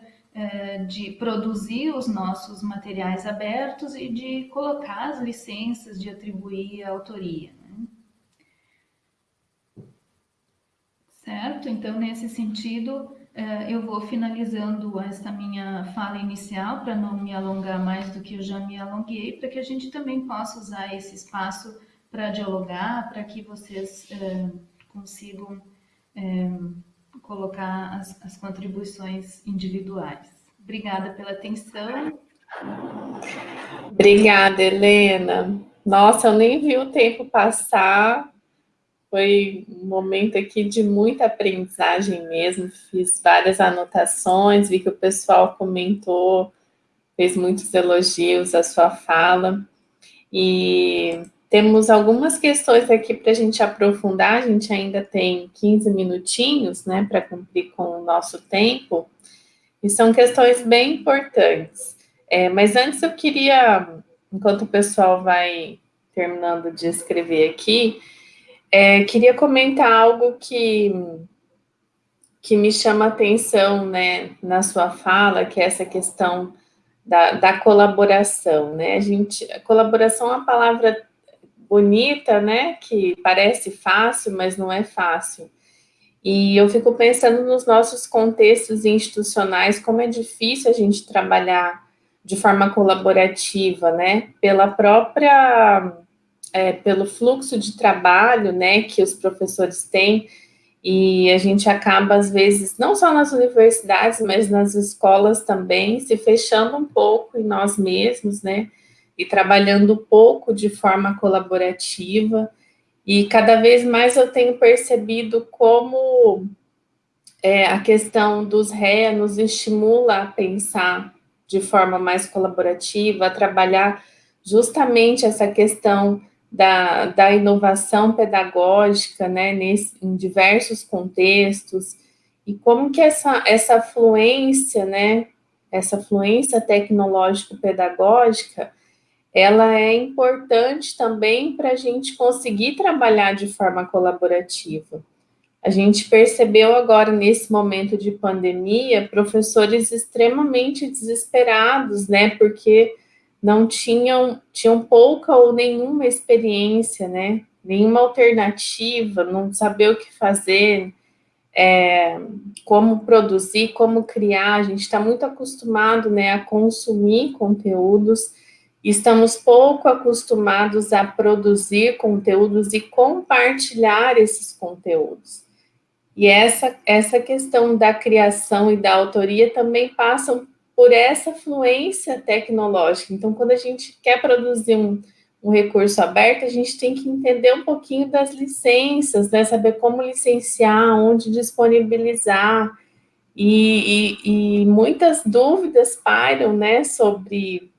de produzir os nossos materiais abertos e de colocar as licenças, de atribuir a autoria. Né? Certo? Então, nesse sentido, eh, eu vou finalizando esta minha fala inicial para não me alongar mais do que eu já me alonguei, para que a gente também possa usar esse espaço para dialogar, para que vocês eh, consigam colocar as, as contribuições individuais. Obrigada pela atenção. Obrigada, Helena. Nossa, eu nem vi o tempo passar. Foi um momento aqui de muita aprendizagem mesmo. Fiz várias anotações, vi que o pessoal comentou fez muitos elogios à sua fala. E temos algumas questões aqui para a gente aprofundar, a gente ainda tem 15 minutinhos, né, para cumprir com o nosso tempo, e são questões bem importantes. É, mas antes eu queria, enquanto o pessoal vai terminando de escrever aqui, é, queria comentar algo que, que me chama atenção, né, na sua fala, que é essa questão da, da colaboração, né, a gente, a colaboração é uma palavra bonita, né, que parece fácil, mas não é fácil. E eu fico pensando nos nossos contextos institucionais, como é difícil a gente trabalhar de forma colaborativa, né, pela própria, é, pelo fluxo de trabalho, né, que os professores têm, e a gente acaba, às vezes, não só nas universidades, mas nas escolas também, se fechando um pouco em nós mesmos, né, e trabalhando pouco de forma colaborativa, e cada vez mais eu tenho percebido como é, a questão dos RE nos estimula a pensar de forma mais colaborativa, a trabalhar justamente essa questão da, da inovação pedagógica, né, nesse, em diversos contextos, e como que essa, essa fluência, né, essa fluência tecnológico-pedagógica, ela é importante também para a gente conseguir trabalhar de forma colaborativa. A gente percebeu agora, nesse momento de pandemia, professores extremamente desesperados, né, porque não tinham, tinham pouca ou nenhuma experiência, né, nenhuma alternativa, não saber o que fazer, é, como produzir, como criar, a gente está muito acostumado, né, a consumir conteúdos, Estamos pouco acostumados a produzir conteúdos e compartilhar esses conteúdos. E essa, essa questão da criação e da autoria também passam por essa fluência tecnológica. Então, quando a gente quer produzir um, um recurso aberto, a gente tem que entender um pouquinho das licenças, né? saber como licenciar, onde disponibilizar, e, e, e muitas dúvidas pairam né, sobre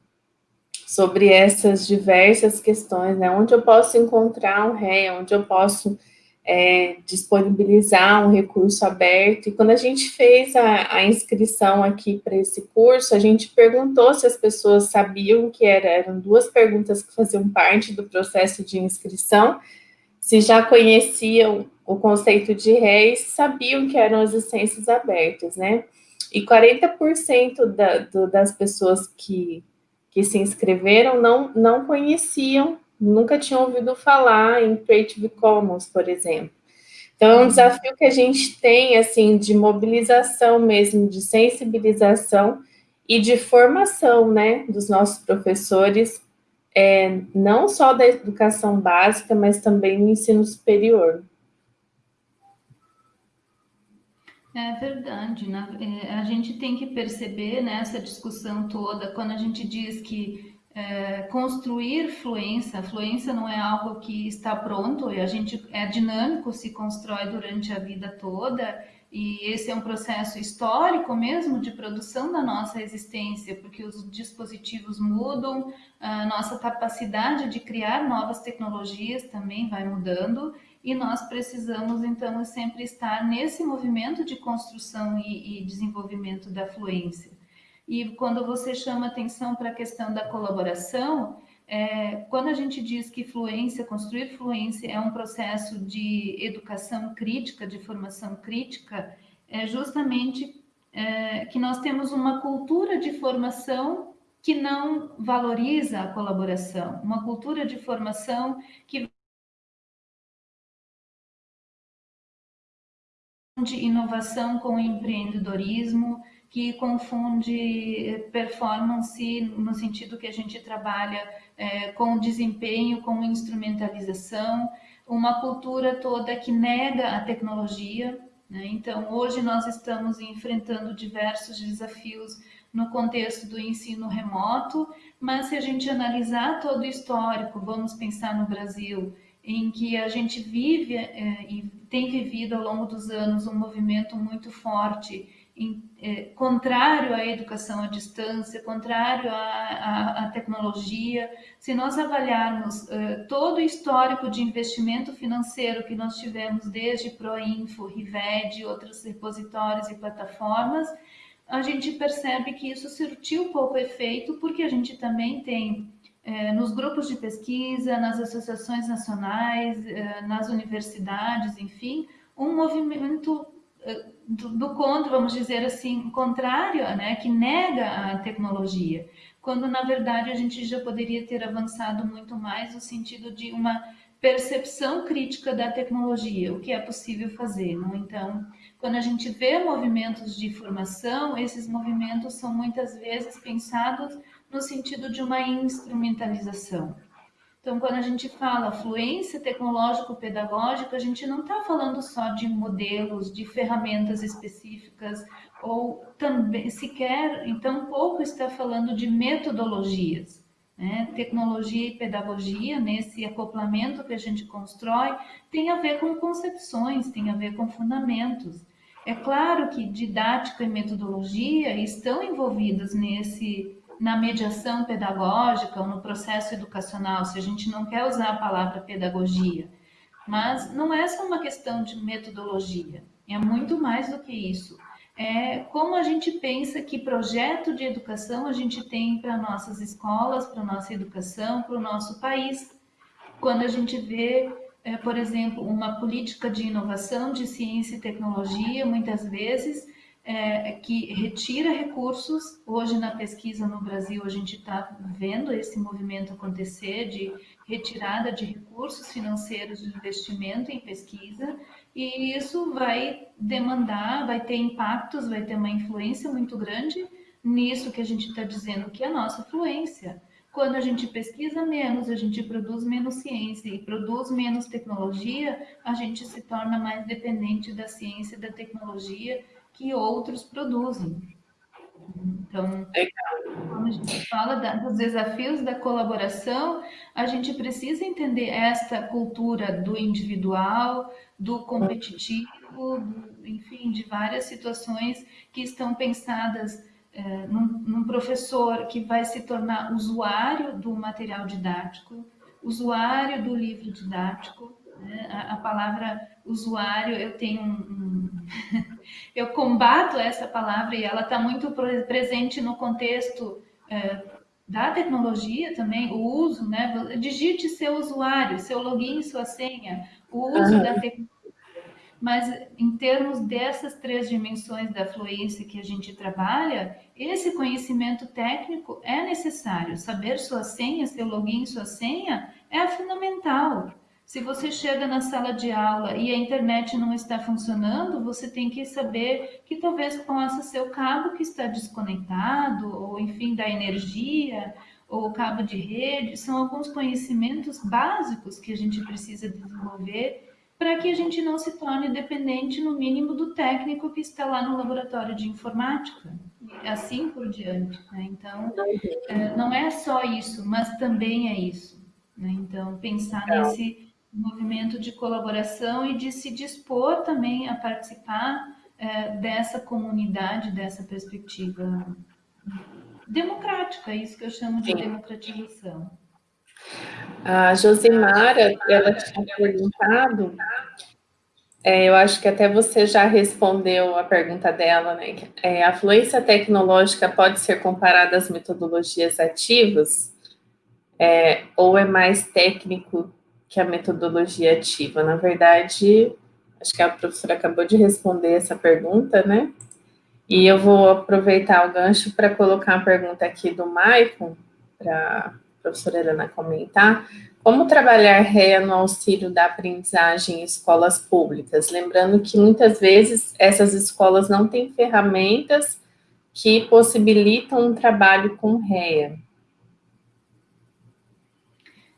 sobre essas diversas questões, né? Onde eu posso encontrar um ré, onde eu posso é, disponibilizar um recurso aberto. E quando a gente fez a, a inscrição aqui para esse curso, a gente perguntou se as pessoas sabiam que era, eram duas perguntas que faziam parte do processo de inscrição, se já conheciam o conceito de ré e sabiam que eram as licenças abertas, né? E 40% da, do, das pessoas que que se inscreveram não, não conheciam, nunca tinham ouvido falar em Creative Commons, por exemplo. Então, é um desafio que a gente tem, assim, de mobilização mesmo, de sensibilização e de formação, né, dos nossos professores, é, não só da educação básica, mas também no ensino superior. É verdade, né? A gente tem que perceber nessa discussão toda, quando a gente diz que é, construir fluência, fluência não é algo que está pronto, e a gente é dinâmico, se constrói durante a vida toda, e esse é um processo histórico mesmo de produção da nossa existência, porque os dispositivos mudam, a nossa capacidade de criar novas tecnologias também vai mudando, e nós precisamos, então, sempre estar nesse movimento de construção e, e desenvolvimento da fluência. E quando você chama atenção para a questão da colaboração, é, quando a gente diz que fluência, construir fluência é um processo de educação crítica, de formação crítica, é justamente é, que nós temos uma cultura de formação que não valoriza a colaboração, uma cultura de formação que confunde inovação com empreendedorismo, que confunde performance no sentido que a gente trabalha é, com desempenho, com instrumentalização, uma cultura toda que nega a tecnologia. Né? Então, hoje nós estamos enfrentando diversos desafios no contexto do ensino remoto, mas se a gente analisar todo o histórico, vamos pensar no Brasil, em que a gente vive é, e tem vivido ao longo dos anos um movimento muito forte em, é, contrário à educação à distância, contrário à, à, à tecnologia. Se nós avaliarmos é, todo o histórico de investimento financeiro que nós tivemos desde Proinfo, Rived, outros repositórios e plataformas, a gente percebe que isso surtiu pouco efeito, porque a gente também tem nos grupos de pesquisa, nas associações nacionais, é, nas universidades, enfim, um movimento é, do, contra, vamos dizer assim, contrário, né, que nega a tecnologia, quando na verdade a gente já poderia ter avançado muito mais no sentido de uma percepção crítica da tecnologia, o que é possível fazer. Não? Então, quando a gente vê movimentos de formação, esses movimentos são muitas vezes pensados no sentido de uma instrumentalização. Então, quando a gente fala fluência tecnológico-pedagógica, a gente não está falando só de modelos, de ferramentas específicas, ou também sequer, então pouco está falando de metodologias. Né? Tecnologia e pedagogia, nesse acoplamento que a gente constrói, tem a ver com concepções, tem a ver com fundamentos. É claro que didática e metodologia estão envolvidas nesse na mediação pedagógica ou no processo educacional, se a gente não quer usar a palavra pedagogia. Mas não é só uma questão de metodologia, é muito mais do que isso. É como a gente pensa que projeto de educação a gente tem para nossas escolas, para nossa educação, para o nosso país. Quando a gente vê, é, por exemplo, uma política de inovação de ciência e tecnologia, muitas vezes é, que retira recursos. Hoje, na pesquisa no Brasil, a gente está vendo esse movimento acontecer de retirada de recursos financeiros de investimento em pesquisa, e isso vai demandar, vai ter impactos, vai ter uma influência muito grande nisso que a gente está dizendo que é a nossa fluência. Quando a gente pesquisa menos, a gente produz menos ciência e produz menos tecnologia, a gente se torna mais dependente da ciência e da tecnologia que outros produzem. Então, quando a gente fala da, dos desafios da colaboração, a gente precisa entender esta cultura do individual, do competitivo, do, enfim, de várias situações que estão pensadas é, num, num professor que vai se tornar usuário do material didático, usuário do livro didático, né? a, a, palavra usuário, eu tenho um, um eu combato essa palavra e ela está muito presente no contexto é, da tecnologia também, o uso, né? Digite seu usuário, seu login, sua senha, o uso uhum. da tecnologia. Mas em termos dessas três dimensões da fluência que a gente trabalha, esse conhecimento técnico é necessário. Saber sua senha, seu login, sua senha é fundamental. Se você chega na sala de aula e a internet não está funcionando, você tem que saber que talvez possa ser o cabo que está desconectado, ou enfim, da energia, ou o cabo de rede. São alguns conhecimentos básicos que a gente precisa desenvolver para que a gente não se torne dependente, no mínimo, do técnico que está lá no laboratório de informática, assim por diante. Né? Então, é, não é só isso, mas também é isso. Né? Então, pensar nesse movimento de colaboração e de se dispor também a participar é, dessa comunidade, dessa perspectiva democrática, é isso que eu chamo de Sim. democratização. A Josimara, ela tinha perguntado, é, eu acho que até você já respondeu a pergunta dela, né? É, a fluência tecnológica pode ser comparada às metodologias ativas? É, ou é mais técnico que a metodologia ativa. Na verdade, acho que a professora acabou de responder essa pergunta, né? E eu vou aproveitar o gancho para colocar uma pergunta aqui do Maicon, para a professora Helena comentar. Como trabalhar REA no auxílio da aprendizagem em escolas públicas? Lembrando que muitas vezes essas escolas não têm ferramentas que possibilitam um trabalho com REA.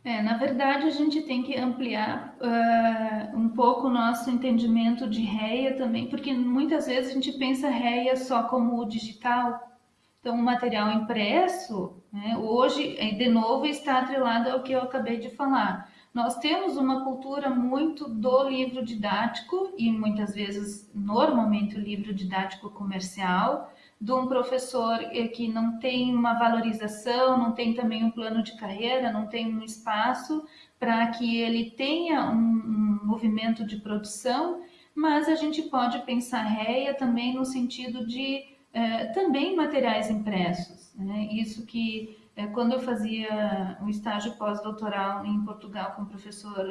É, na verdade, a gente tem que ampliar uh, um pouco o nosso entendimento de REA também, porque muitas vezes a gente pensa REA só como o digital. Então, o material impresso, né, hoje, de novo, está atrelado ao que eu acabei de falar. Nós temos uma cultura muito do livro didático e muitas vezes, normalmente, o livro didático comercial, de um professor que não tem uma valorização, não tem também um plano de carreira, não tem um espaço para que ele tenha um, um, movimento de produção, mas a gente pode pensar REA também no sentido de eh, também materiais impressos. Né? Isso que é, quando eu fazia um estágio pós-doutoral em Portugal com o professor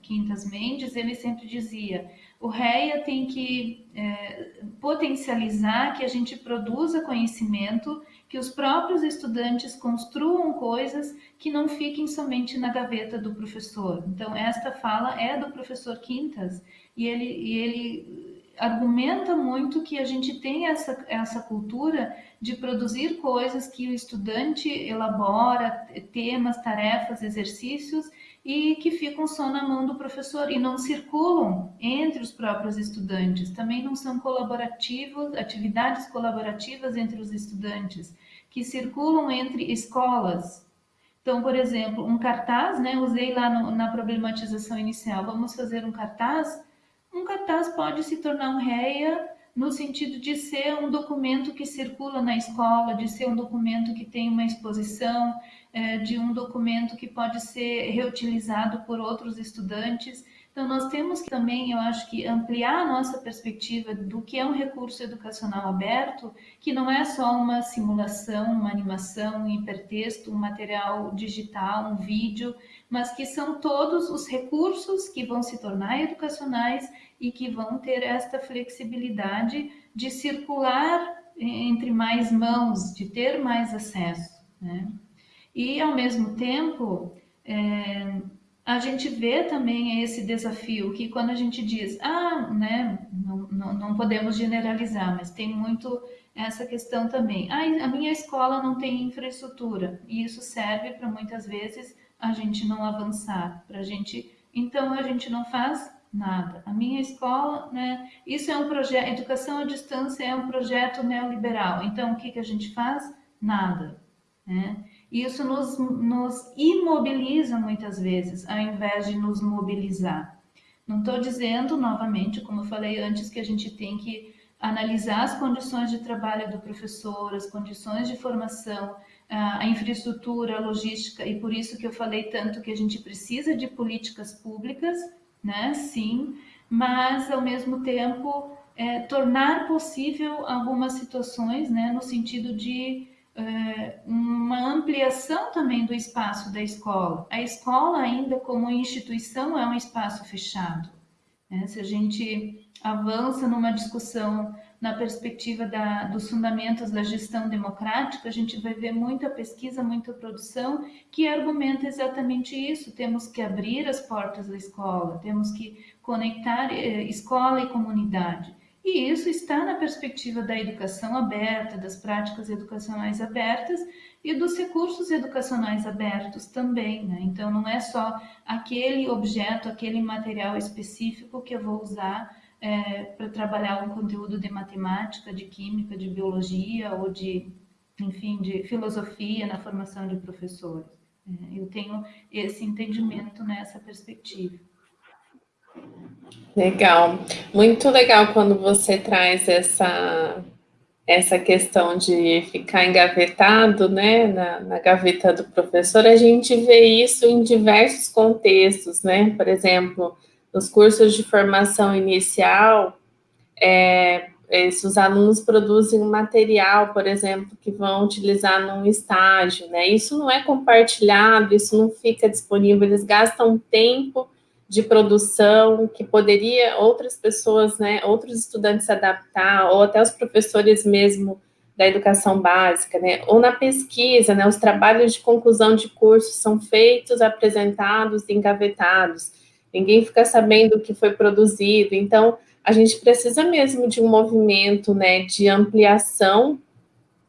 Quintas Mendes, ele sempre dizia: o REA tem que é, potencializar que a gente produza conhecimento, que os próprios estudantes construam coisas que não fiquem somente na gaveta do professor. Então, esta fala é do professor Quintas e ele, e ele argumenta muito que a gente tem essa, essa cultura de produzir coisas que o estudante elabora, temas, tarefas, exercícios, e que ficam só na mão do professor e não circulam entre os próprios estudantes. Também não são colaborativos, atividades colaborativas entre os estudantes, que circulam entre escolas. Então, por exemplo, um cartaz, né? Usei lá no, na problematização inicial. Vamos fazer um cartaz um cartaz pode se tornar um REA no sentido de ser um documento que circula na escola, de ser um documento que tem uma exposição, é, de um documento que pode ser reutilizado por outros estudantes. Então, nós temos que também, eu acho que, ampliar a nossa perspectiva do que é um recurso educacional aberto, que não é só uma simulação, uma animação, um hipertexto, um material digital, um vídeo, mas que são todos os recursos que vão se tornar educacionais e que vão ter esta flexibilidade de circular entre mais mãos, de ter mais acesso. Né? E, ao mesmo tempo, é, a gente vê também esse desafio que quando a gente diz, ah, né, não, não, não podemos generalizar, mas tem muito essa questão também. Ah, a minha escola não tem infraestrutura, e isso serve para muitas vezes a gente não avançar, para a gente. Então a gente não faz nada. A minha escola, né? Isso é um projeto, educação à distância é um projeto neoliberal. Então o que, que a gente faz? Nada. Né? Isso nos, nos imobiliza muitas vezes, ao invés de nos mobilizar. Não estou dizendo, novamente, como eu falei antes, que a gente tem que analisar as condições de trabalho do professor, as condições de formação, a infraestrutura, a logística, e por isso que eu falei tanto que a gente precisa de políticas públicas, né? Sim, mas ao mesmo tempo é, tornar possível algumas situações, né? No sentido de é, uma ampliação também do espaço da escola. A escola, ainda como instituição, é um espaço fechado. Né? Se a gente avança numa discussão na perspectiva da, dos fundamentos da gestão democrática, a gente vai ver muita pesquisa, muita produção que argumenta exatamente isso. Temos que abrir as portas da escola, temos que conectar eh, escola e comunidade. E isso está na perspectiva da educação aberta, das práticas educacionais abertas e dos recursos educacionais abertos também. Né? Então, não é só aquele objeto, aquele material específico que eu vou usar é, para trabalhar um conteúdo de matemática, de química, de biologia ou de, enfim, de filosofia na formação de professores. É, eu tenho esse entendimento nessa perspectiva. Legal, muito legal quando você traz essa essa questão de ficar engavetado, né, na, na, gaveta do professor, a gente vê isso em diversos contextos, né, por exemplo, nos cursos de formação inicial, é, esses alunos produzem um material, por exemplo, que vão utilizar num estágio, né? Isso não é compartilhado, isso não fica disponível, eles gastam tempo de produção que poderia outras pessoas, né, outros estudantes adaptar, ou até os professores mesmo da educação básica, né, ou na pesquisa, né, os trabalhos de conclusão de curso são feitos, apresentados engavetados ninguém fica sabendo o que foi produzido. Então, a gente precisa mesmo de um movimento né, de ampliação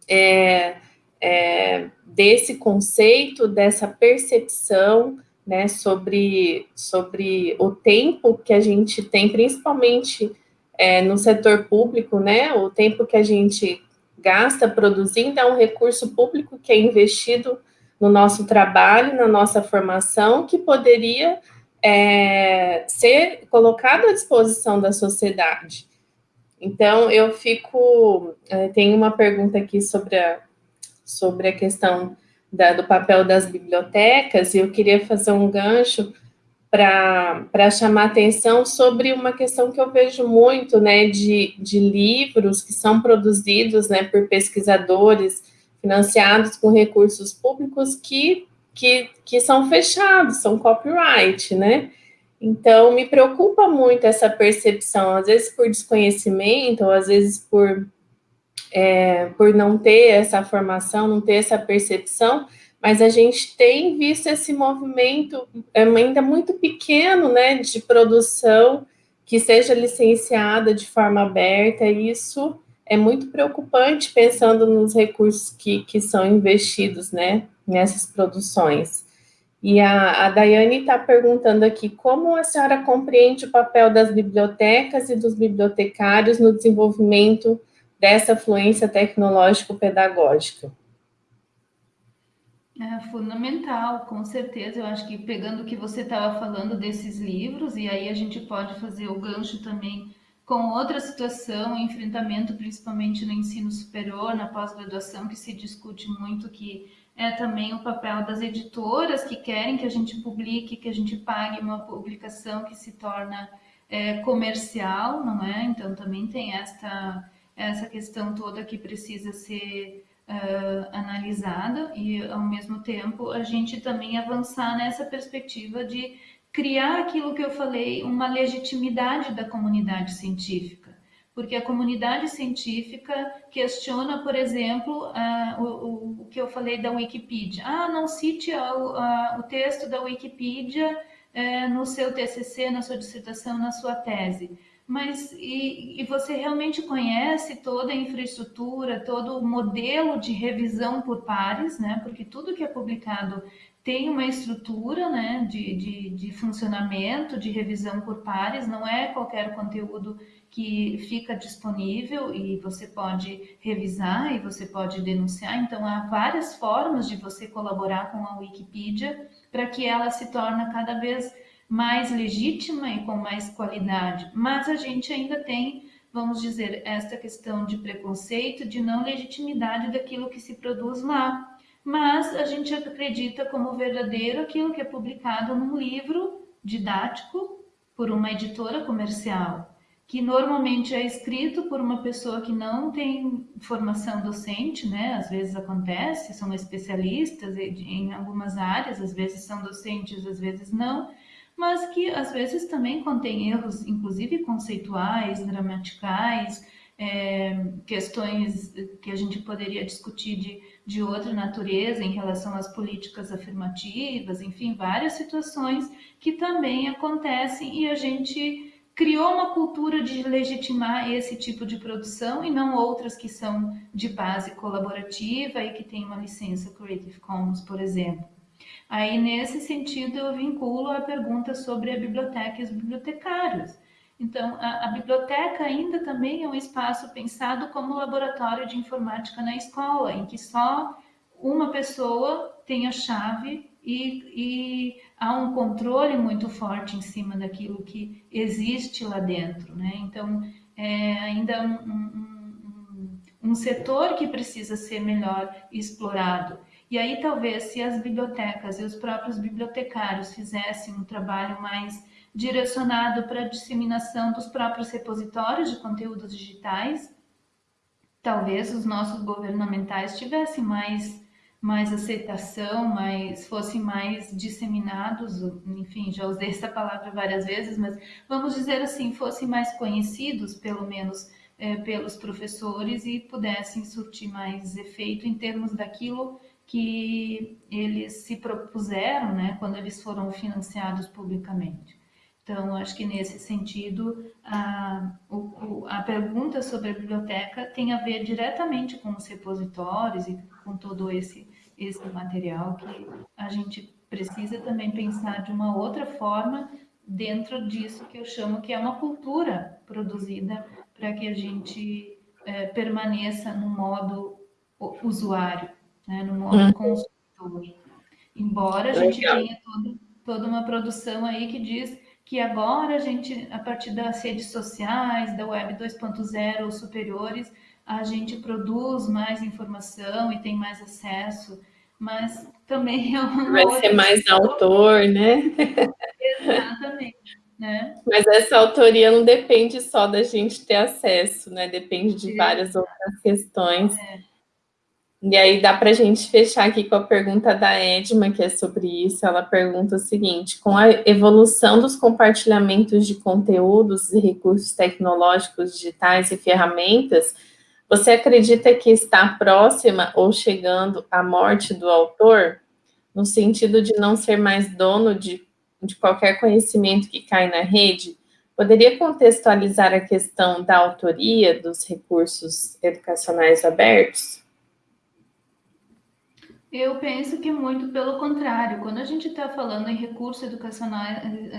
é, é, desse conceito, dessa percepção né, sobre, sobre o tempo que a gente tem, principalmente é, no setor público, né, o tempo que a gente gasta produzindo é um recurso público que é investido no nosso trabalho, na nossa formação, que poderia é, ser colocado à disposição da sociedade. Então, eu fico. É, tem uma pergunta aqui sobre a, sobre a questão da, do papel das bibliotecas, e eu queria fazer um gancho para chamar atenção sobre uma questão que eu vejo muito, né, de, de livros que são produzidos, né, por pesquisadores financiados com recursos públicos que, que, que são fechados, são copyright, né, então, me preocupa muito essa percepção, às vezes por desconhecimento, ou às vezes por, é, por não ter essa formação, não ter essa percepção, mas a gente tem visto esse movimento é, ainda muito pequeno, né, de produção que seja licenciada de forma aberta, e isso é muito preocupante pensando nos recursos que, que são investidos, né, nessas produções. E a, a Daiane está perguntando aqui como a senhora compreende o papel das bibliotecas e dos bibliotecários no desenvolvimento dessa fluência tecnológico-pedagógica. É fundamental, com certeza. Eu acho que pegando o que você estava falando desses livros, e aí a gente pode fazer o gancho também com outra situação, enfrentamento principalmente no ensino superior, na pós-graduação, que se discute muito que é também o papel das editoras que querem que a gente publique, que a gente pague uma publicação que se torna é, comercial, não é? Então também tem esta, essa questão toda que precisa ser uh, analisada e ao mesmo tempo a gente também avançar nessa perspectiva de criar aquilo que eu falei, uma legitimidade da comunidade científica porque a comunidade científica questiona, por exemplo, uh, o, o, que eu falei da Wikipedia. Ah, não cite o texto da Wikipedia uh, no seu TCC, na sua dissertação, na sua tese. Mas e, e, você realmente conhece toda a infraestrutura, todo o modelo de revisão por pares, né? Porque tudo que é publicado tem uma estrutura né, de, de, de funcionamento, de revisão por pares, não é qualquer conteúdo que fica disponível e você pode revisar e você pode denunciar. Então, há várias formas de você colaborar com a Wikipedia para que ela se torne cada vez mais legítima e com mais qualidade. Mas a gente ainda tem, vamos dizer, esta questão de preconceito, de não legitimidade daquilo que se produz lá. Mas a gente acredita como verdadeiro aquilo que é publicado num livro didático por uma editora comercial que normalmente é escrito por uma pessoa que não tem formação docente, né? Às vezes acontece, são especialistas em algumas áreas, às vezes são docentes, às vezes não, mas que às vezes também contém erros, inclusive conceituais, gramaticais, é, questões que a gente poderia discutir de, de outra natureza em relação às políticas afirmativas, enfim, várias situações que também acontecem e a gente criou uma cultura de legitimar esse tipo de produção e não outras que são de base colaborativa e que tem uma licença Creative Commons, por exemplo. Aí, nesse sentido, eu vinculo a pergunta sobre a biblioteca e os bibliotecários. Então, a, a, biblioteca ainda também é um espaço pensado como laboratório de informática na escola, em que só uma pessoa tem a chave e, e, há um controle muito forte em cima daquilo que existe lá dentro, né? Então, é ainda um, um, um, setor que precisa ser melhor explorado. E aí, talvez, se as bibliotecas e os próprios bibliotecários fizessem um trabalho mais direcionado para a disseminação dos próprios repositórios de conteúdos digitais, talvez os nossos governamentais tivessem mais mais aceitação, mais fossem mais disseminados, enfim, já usei essa palavra várias vezes, mas vamos dizer assim, fossem mais conhecidos, pelo menos é, pelos professores e pudessem surtir mais efeito em termos daquilo que eles se propuseram, né, quando eles foram financiados publicamente. Então, acho que nesse sentido, a, a pergunta sobre a biblioteca tem a ver diretamente com os repositórios e com todo esse, esse material que a gente precisa também pensar de uma outra forma dentro disso que eu chamo que é uma cultura produzida para que a gente é, permaneça no modo usuário, né, no modo uhum. consumidor. Embora a gente tenha todo toda uma produção aí que diz que agora a gente, a partir das redes sociais, da web 2.0 ou superiores, a gente produz mais informação e tem mais acesso, mas também é uma Vai ser mais autor, né? Exatamente. Né? Mas essa autoria não depende só da gente ter acesso, né? Depende de várias outras questões. É. E aí dá para a gente fechar aqui com a pergunta da Edma, que é sobre isso. Ela pergunta o seguinte: com a evolução dos compartilhamentos de conteúdos e recursos tecnológicos digitais e ferramentas, você acredita que está próxima ou chegando à morte do autor? No sentido de não ser mais dono de, de qualquer conhecimento que cai na rede? Poderia contextualizar a questão da autoria dos recursos educacionais abertos? Eu penso que muito pelo contrário. Quando a gente está falando em recurso educacional,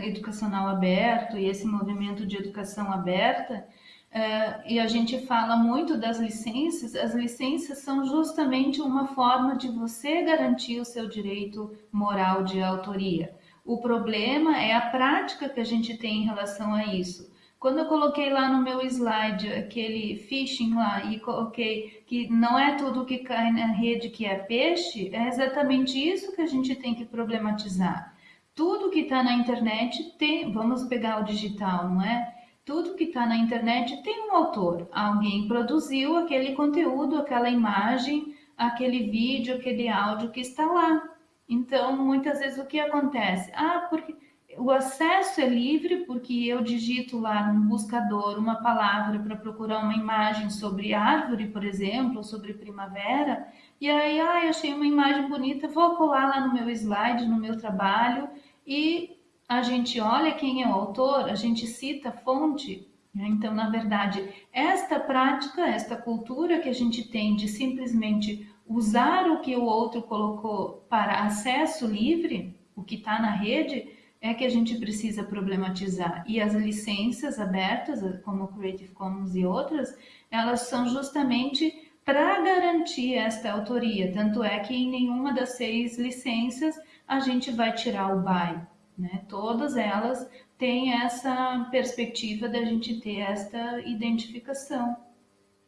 educacional aberto e esse movimento de educação aberta, Uh, e a gente fala muito das licenças, as licenças são justamente uma forma de você garantir o seu direito moral de autoria. O problema é a prática que a gente tem em relação a isso. Quando eu coloquei lá no meu slide aquele phishing lá e coloquei que não é tudo que cai na rede que é peixe, é exatamente isso que a gente tem que problematizar. Tudo que está na internet tem, vamos pegar o digital, não é? Tudo que está na internet tem um autor. Alguém produziu aquele conteúdo, aquela imagem, aquele vídeo, aquele áudio que está lá. Então, muitas vezes o que acontece? Ah, porque o acesso é livre porque eu digito lá no buscador uma palavra para procurar uma imagem sobre árvore, por exemplo, sobre primavera, e aí, ah, eu achei uma imagem bonita, vou colar lá no meu slide, no meu trabalho, e a gente olha quem é o autor, a gente cita a fonte. Né? Então, na verdade, esta prática, esta cultura que a gente tem de simplesmente usar o que o outro colocou para acesso livre, o que está na rede, é que a gente precisa problematizar. E as licenças abertas, como Creative Commons e outras, elas são justamente para garantir esta autoria. Tanto é que em nenhuma das seis licenças a gente vai tirar o by. Né? Todas elas têm essa perspectiva da gente ter esta identificação.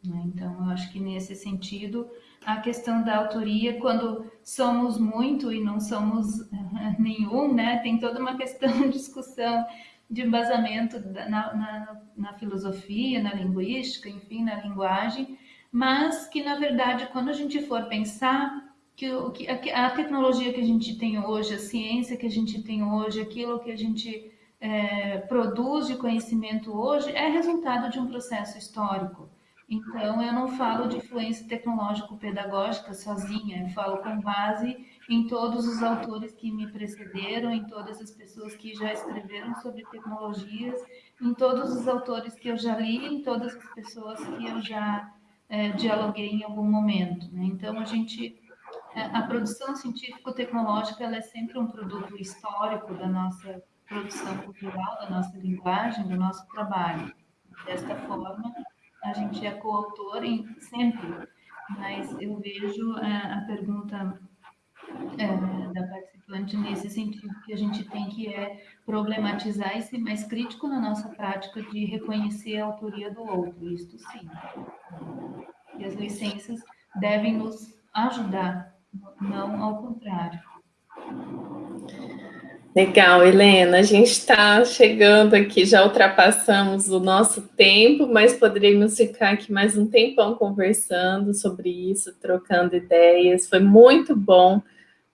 Né? Então, eu acho que nesse sentido, a questão da autoria, quando somos muito e não somos nenhum, né, tem toda uma questão de discussão de embasamento na, na, na, filosofia, na linguística, enfim, na linguagem, mas que, na verdade, quando a gente for pensar que, que a, a tecnologia que a gente tem hoje, a ciência que a gente tem hoje, aquilo que a gente é, produz de conhecimento hoje, é resultado de um processo histórico. Então, eu não falo de influência tecnológico-pedagógica sozinha, eu falo com base em todos os autores que me precederam, em todas as pessoas que já escreveram sobre tecnologias, em todos os autores que eu já li, em todas as pessoas que eu já é, dialoguei em algum momento. Né? Então, a gente, é, a produção científico-tecnológica é sempre um produto histórico da nossa produção cultural, da nossa linguagem, do nosso trabalho. Desta forma, a gente é coautor em sempre, mas eu vejo a, é, a pergunta é, da participante nesse sentido que a gente tem que é problematizar e ser mais crítico na nossa prática de reconhecer a autoria do outro, isto sim. E as licenças devem nos ajudar, não ao contrário. Legal, Helena. A gente está chegando aqui, já ultrapassamos o nosso tempo, mas poderíamos ficar aqui mais um tempão conversando sobre isso, trocando ideias. Foi muito bom.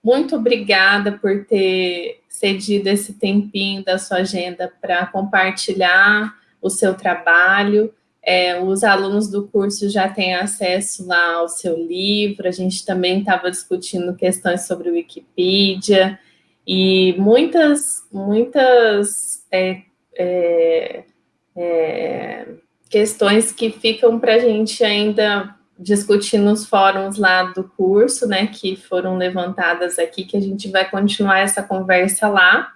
Muito obrigada por ter cedido esse tempinho da sua agenda para compartilhar o seu trabalho. É, os alunos do curso já têm acesso lá ao seu livro, a gente também estava discutindo questões sobre Wikipedia, e muitas, muitas é, é, é, questões que ficam para a gente ainda discutir nos fóruns lá do curso, né, que foram levantadas aqui, que a gente vai continuar essa conversa lá.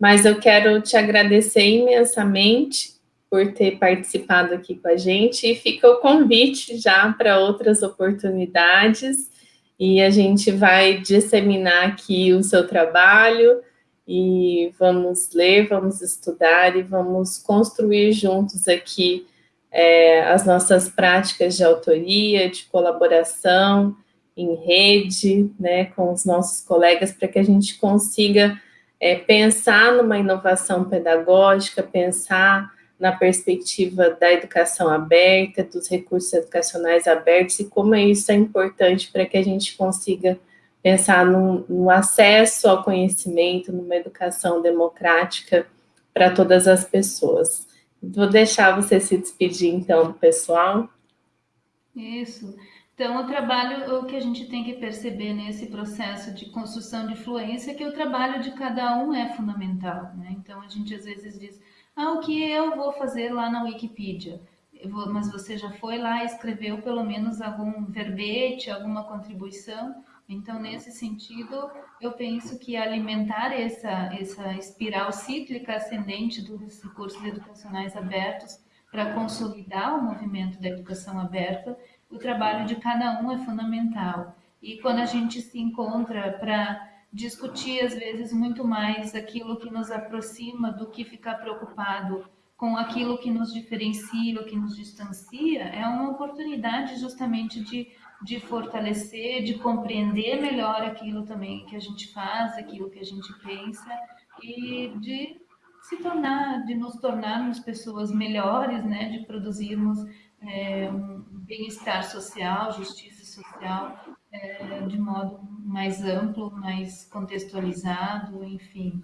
Mas eu quero te agradecer imensamente por ter participado aqui com a gente e fica o convite já para outras oportunidades e a gente vai disseminar aqui o seu trabalho e vamos ler, vamos estudar e vamos construir juntos aqui é, as nossas práticas de autoria, de colaboração em rede, né, com os nossos colegas, para que a gente consiga é, pensar numa inovação pedagógica, pensar na perspectiva da educação aberta, dos recursos educacionais abertos e como isso é importante para que a gente consiga pensar no, no acesso ao conhecimento, numa educação democrática para todas as pessoas. Vou deixar você se despedir, então, do pessoal. Isso. Então, o trabalho, o que a gente tem que perceber nesse processo de construção de fluência é que o trabalho de cada um é fundamental. Né? Então, a gente às vezes diz, ah, o que eu vou fazer lá na Wikipedia? Vou, mas você já foi lá e escreveu pelo menos algum verbete, alguma contribuição? Então, nesse sentido, eu penso que alimentar essa, essa espiral cíclica ascendente dos recursos educacionais abertos para consolidar o movimento da educação aberta, o trabalho de cada um é fundamental. E quando a gente se encontra para discutir, às vezes, muito mais aquilo que nos aproxima do que ficar preocupado com aquilo que nos diferencia, o que nos distancia, é uma oportunidade justamente de de fortalecer, de compreender melhor aquilo também que a gente faz, aquilo que a gente pensa e de se tornar, de nos tornarmos pessoas melhores, né, de produzirmos é, um bem-estar social, justiça social, é, de modo mais amplo, mais contextualizado, enfim.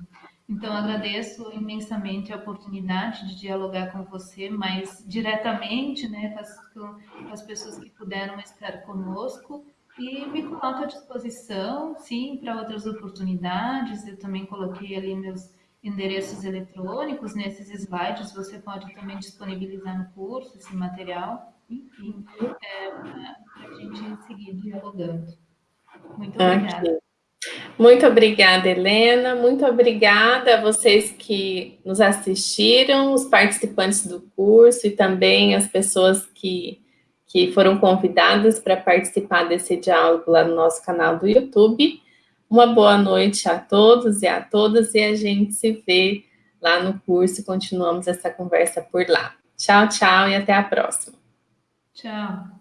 Então, agradeço imensamente a oportunidade de dialogar com você mais diretamente, né, com as, com as pessoas que puderam estar conosco, e me coloco à disposição, sim, para outras oportunidades. Eu também coloquei ali meus endereços eletrônicos nesses slides, você pode também disponibilizar no curso esse material, enfim, é, para a gente seguir dialogando. Muito obrigada. Muito obrigada, Helena. Muito obrigada a vocês que nos assistiram, os participantes do curso e também as pessoas que, que foram convidadas para participar desse diálogo lá no nosso canal do YouTube. Uma boa noite a todos e a todas e a gente se vê lá no curso e continuamos essa conversa por lá. Tchau, tchau e até a próxima. Tchau.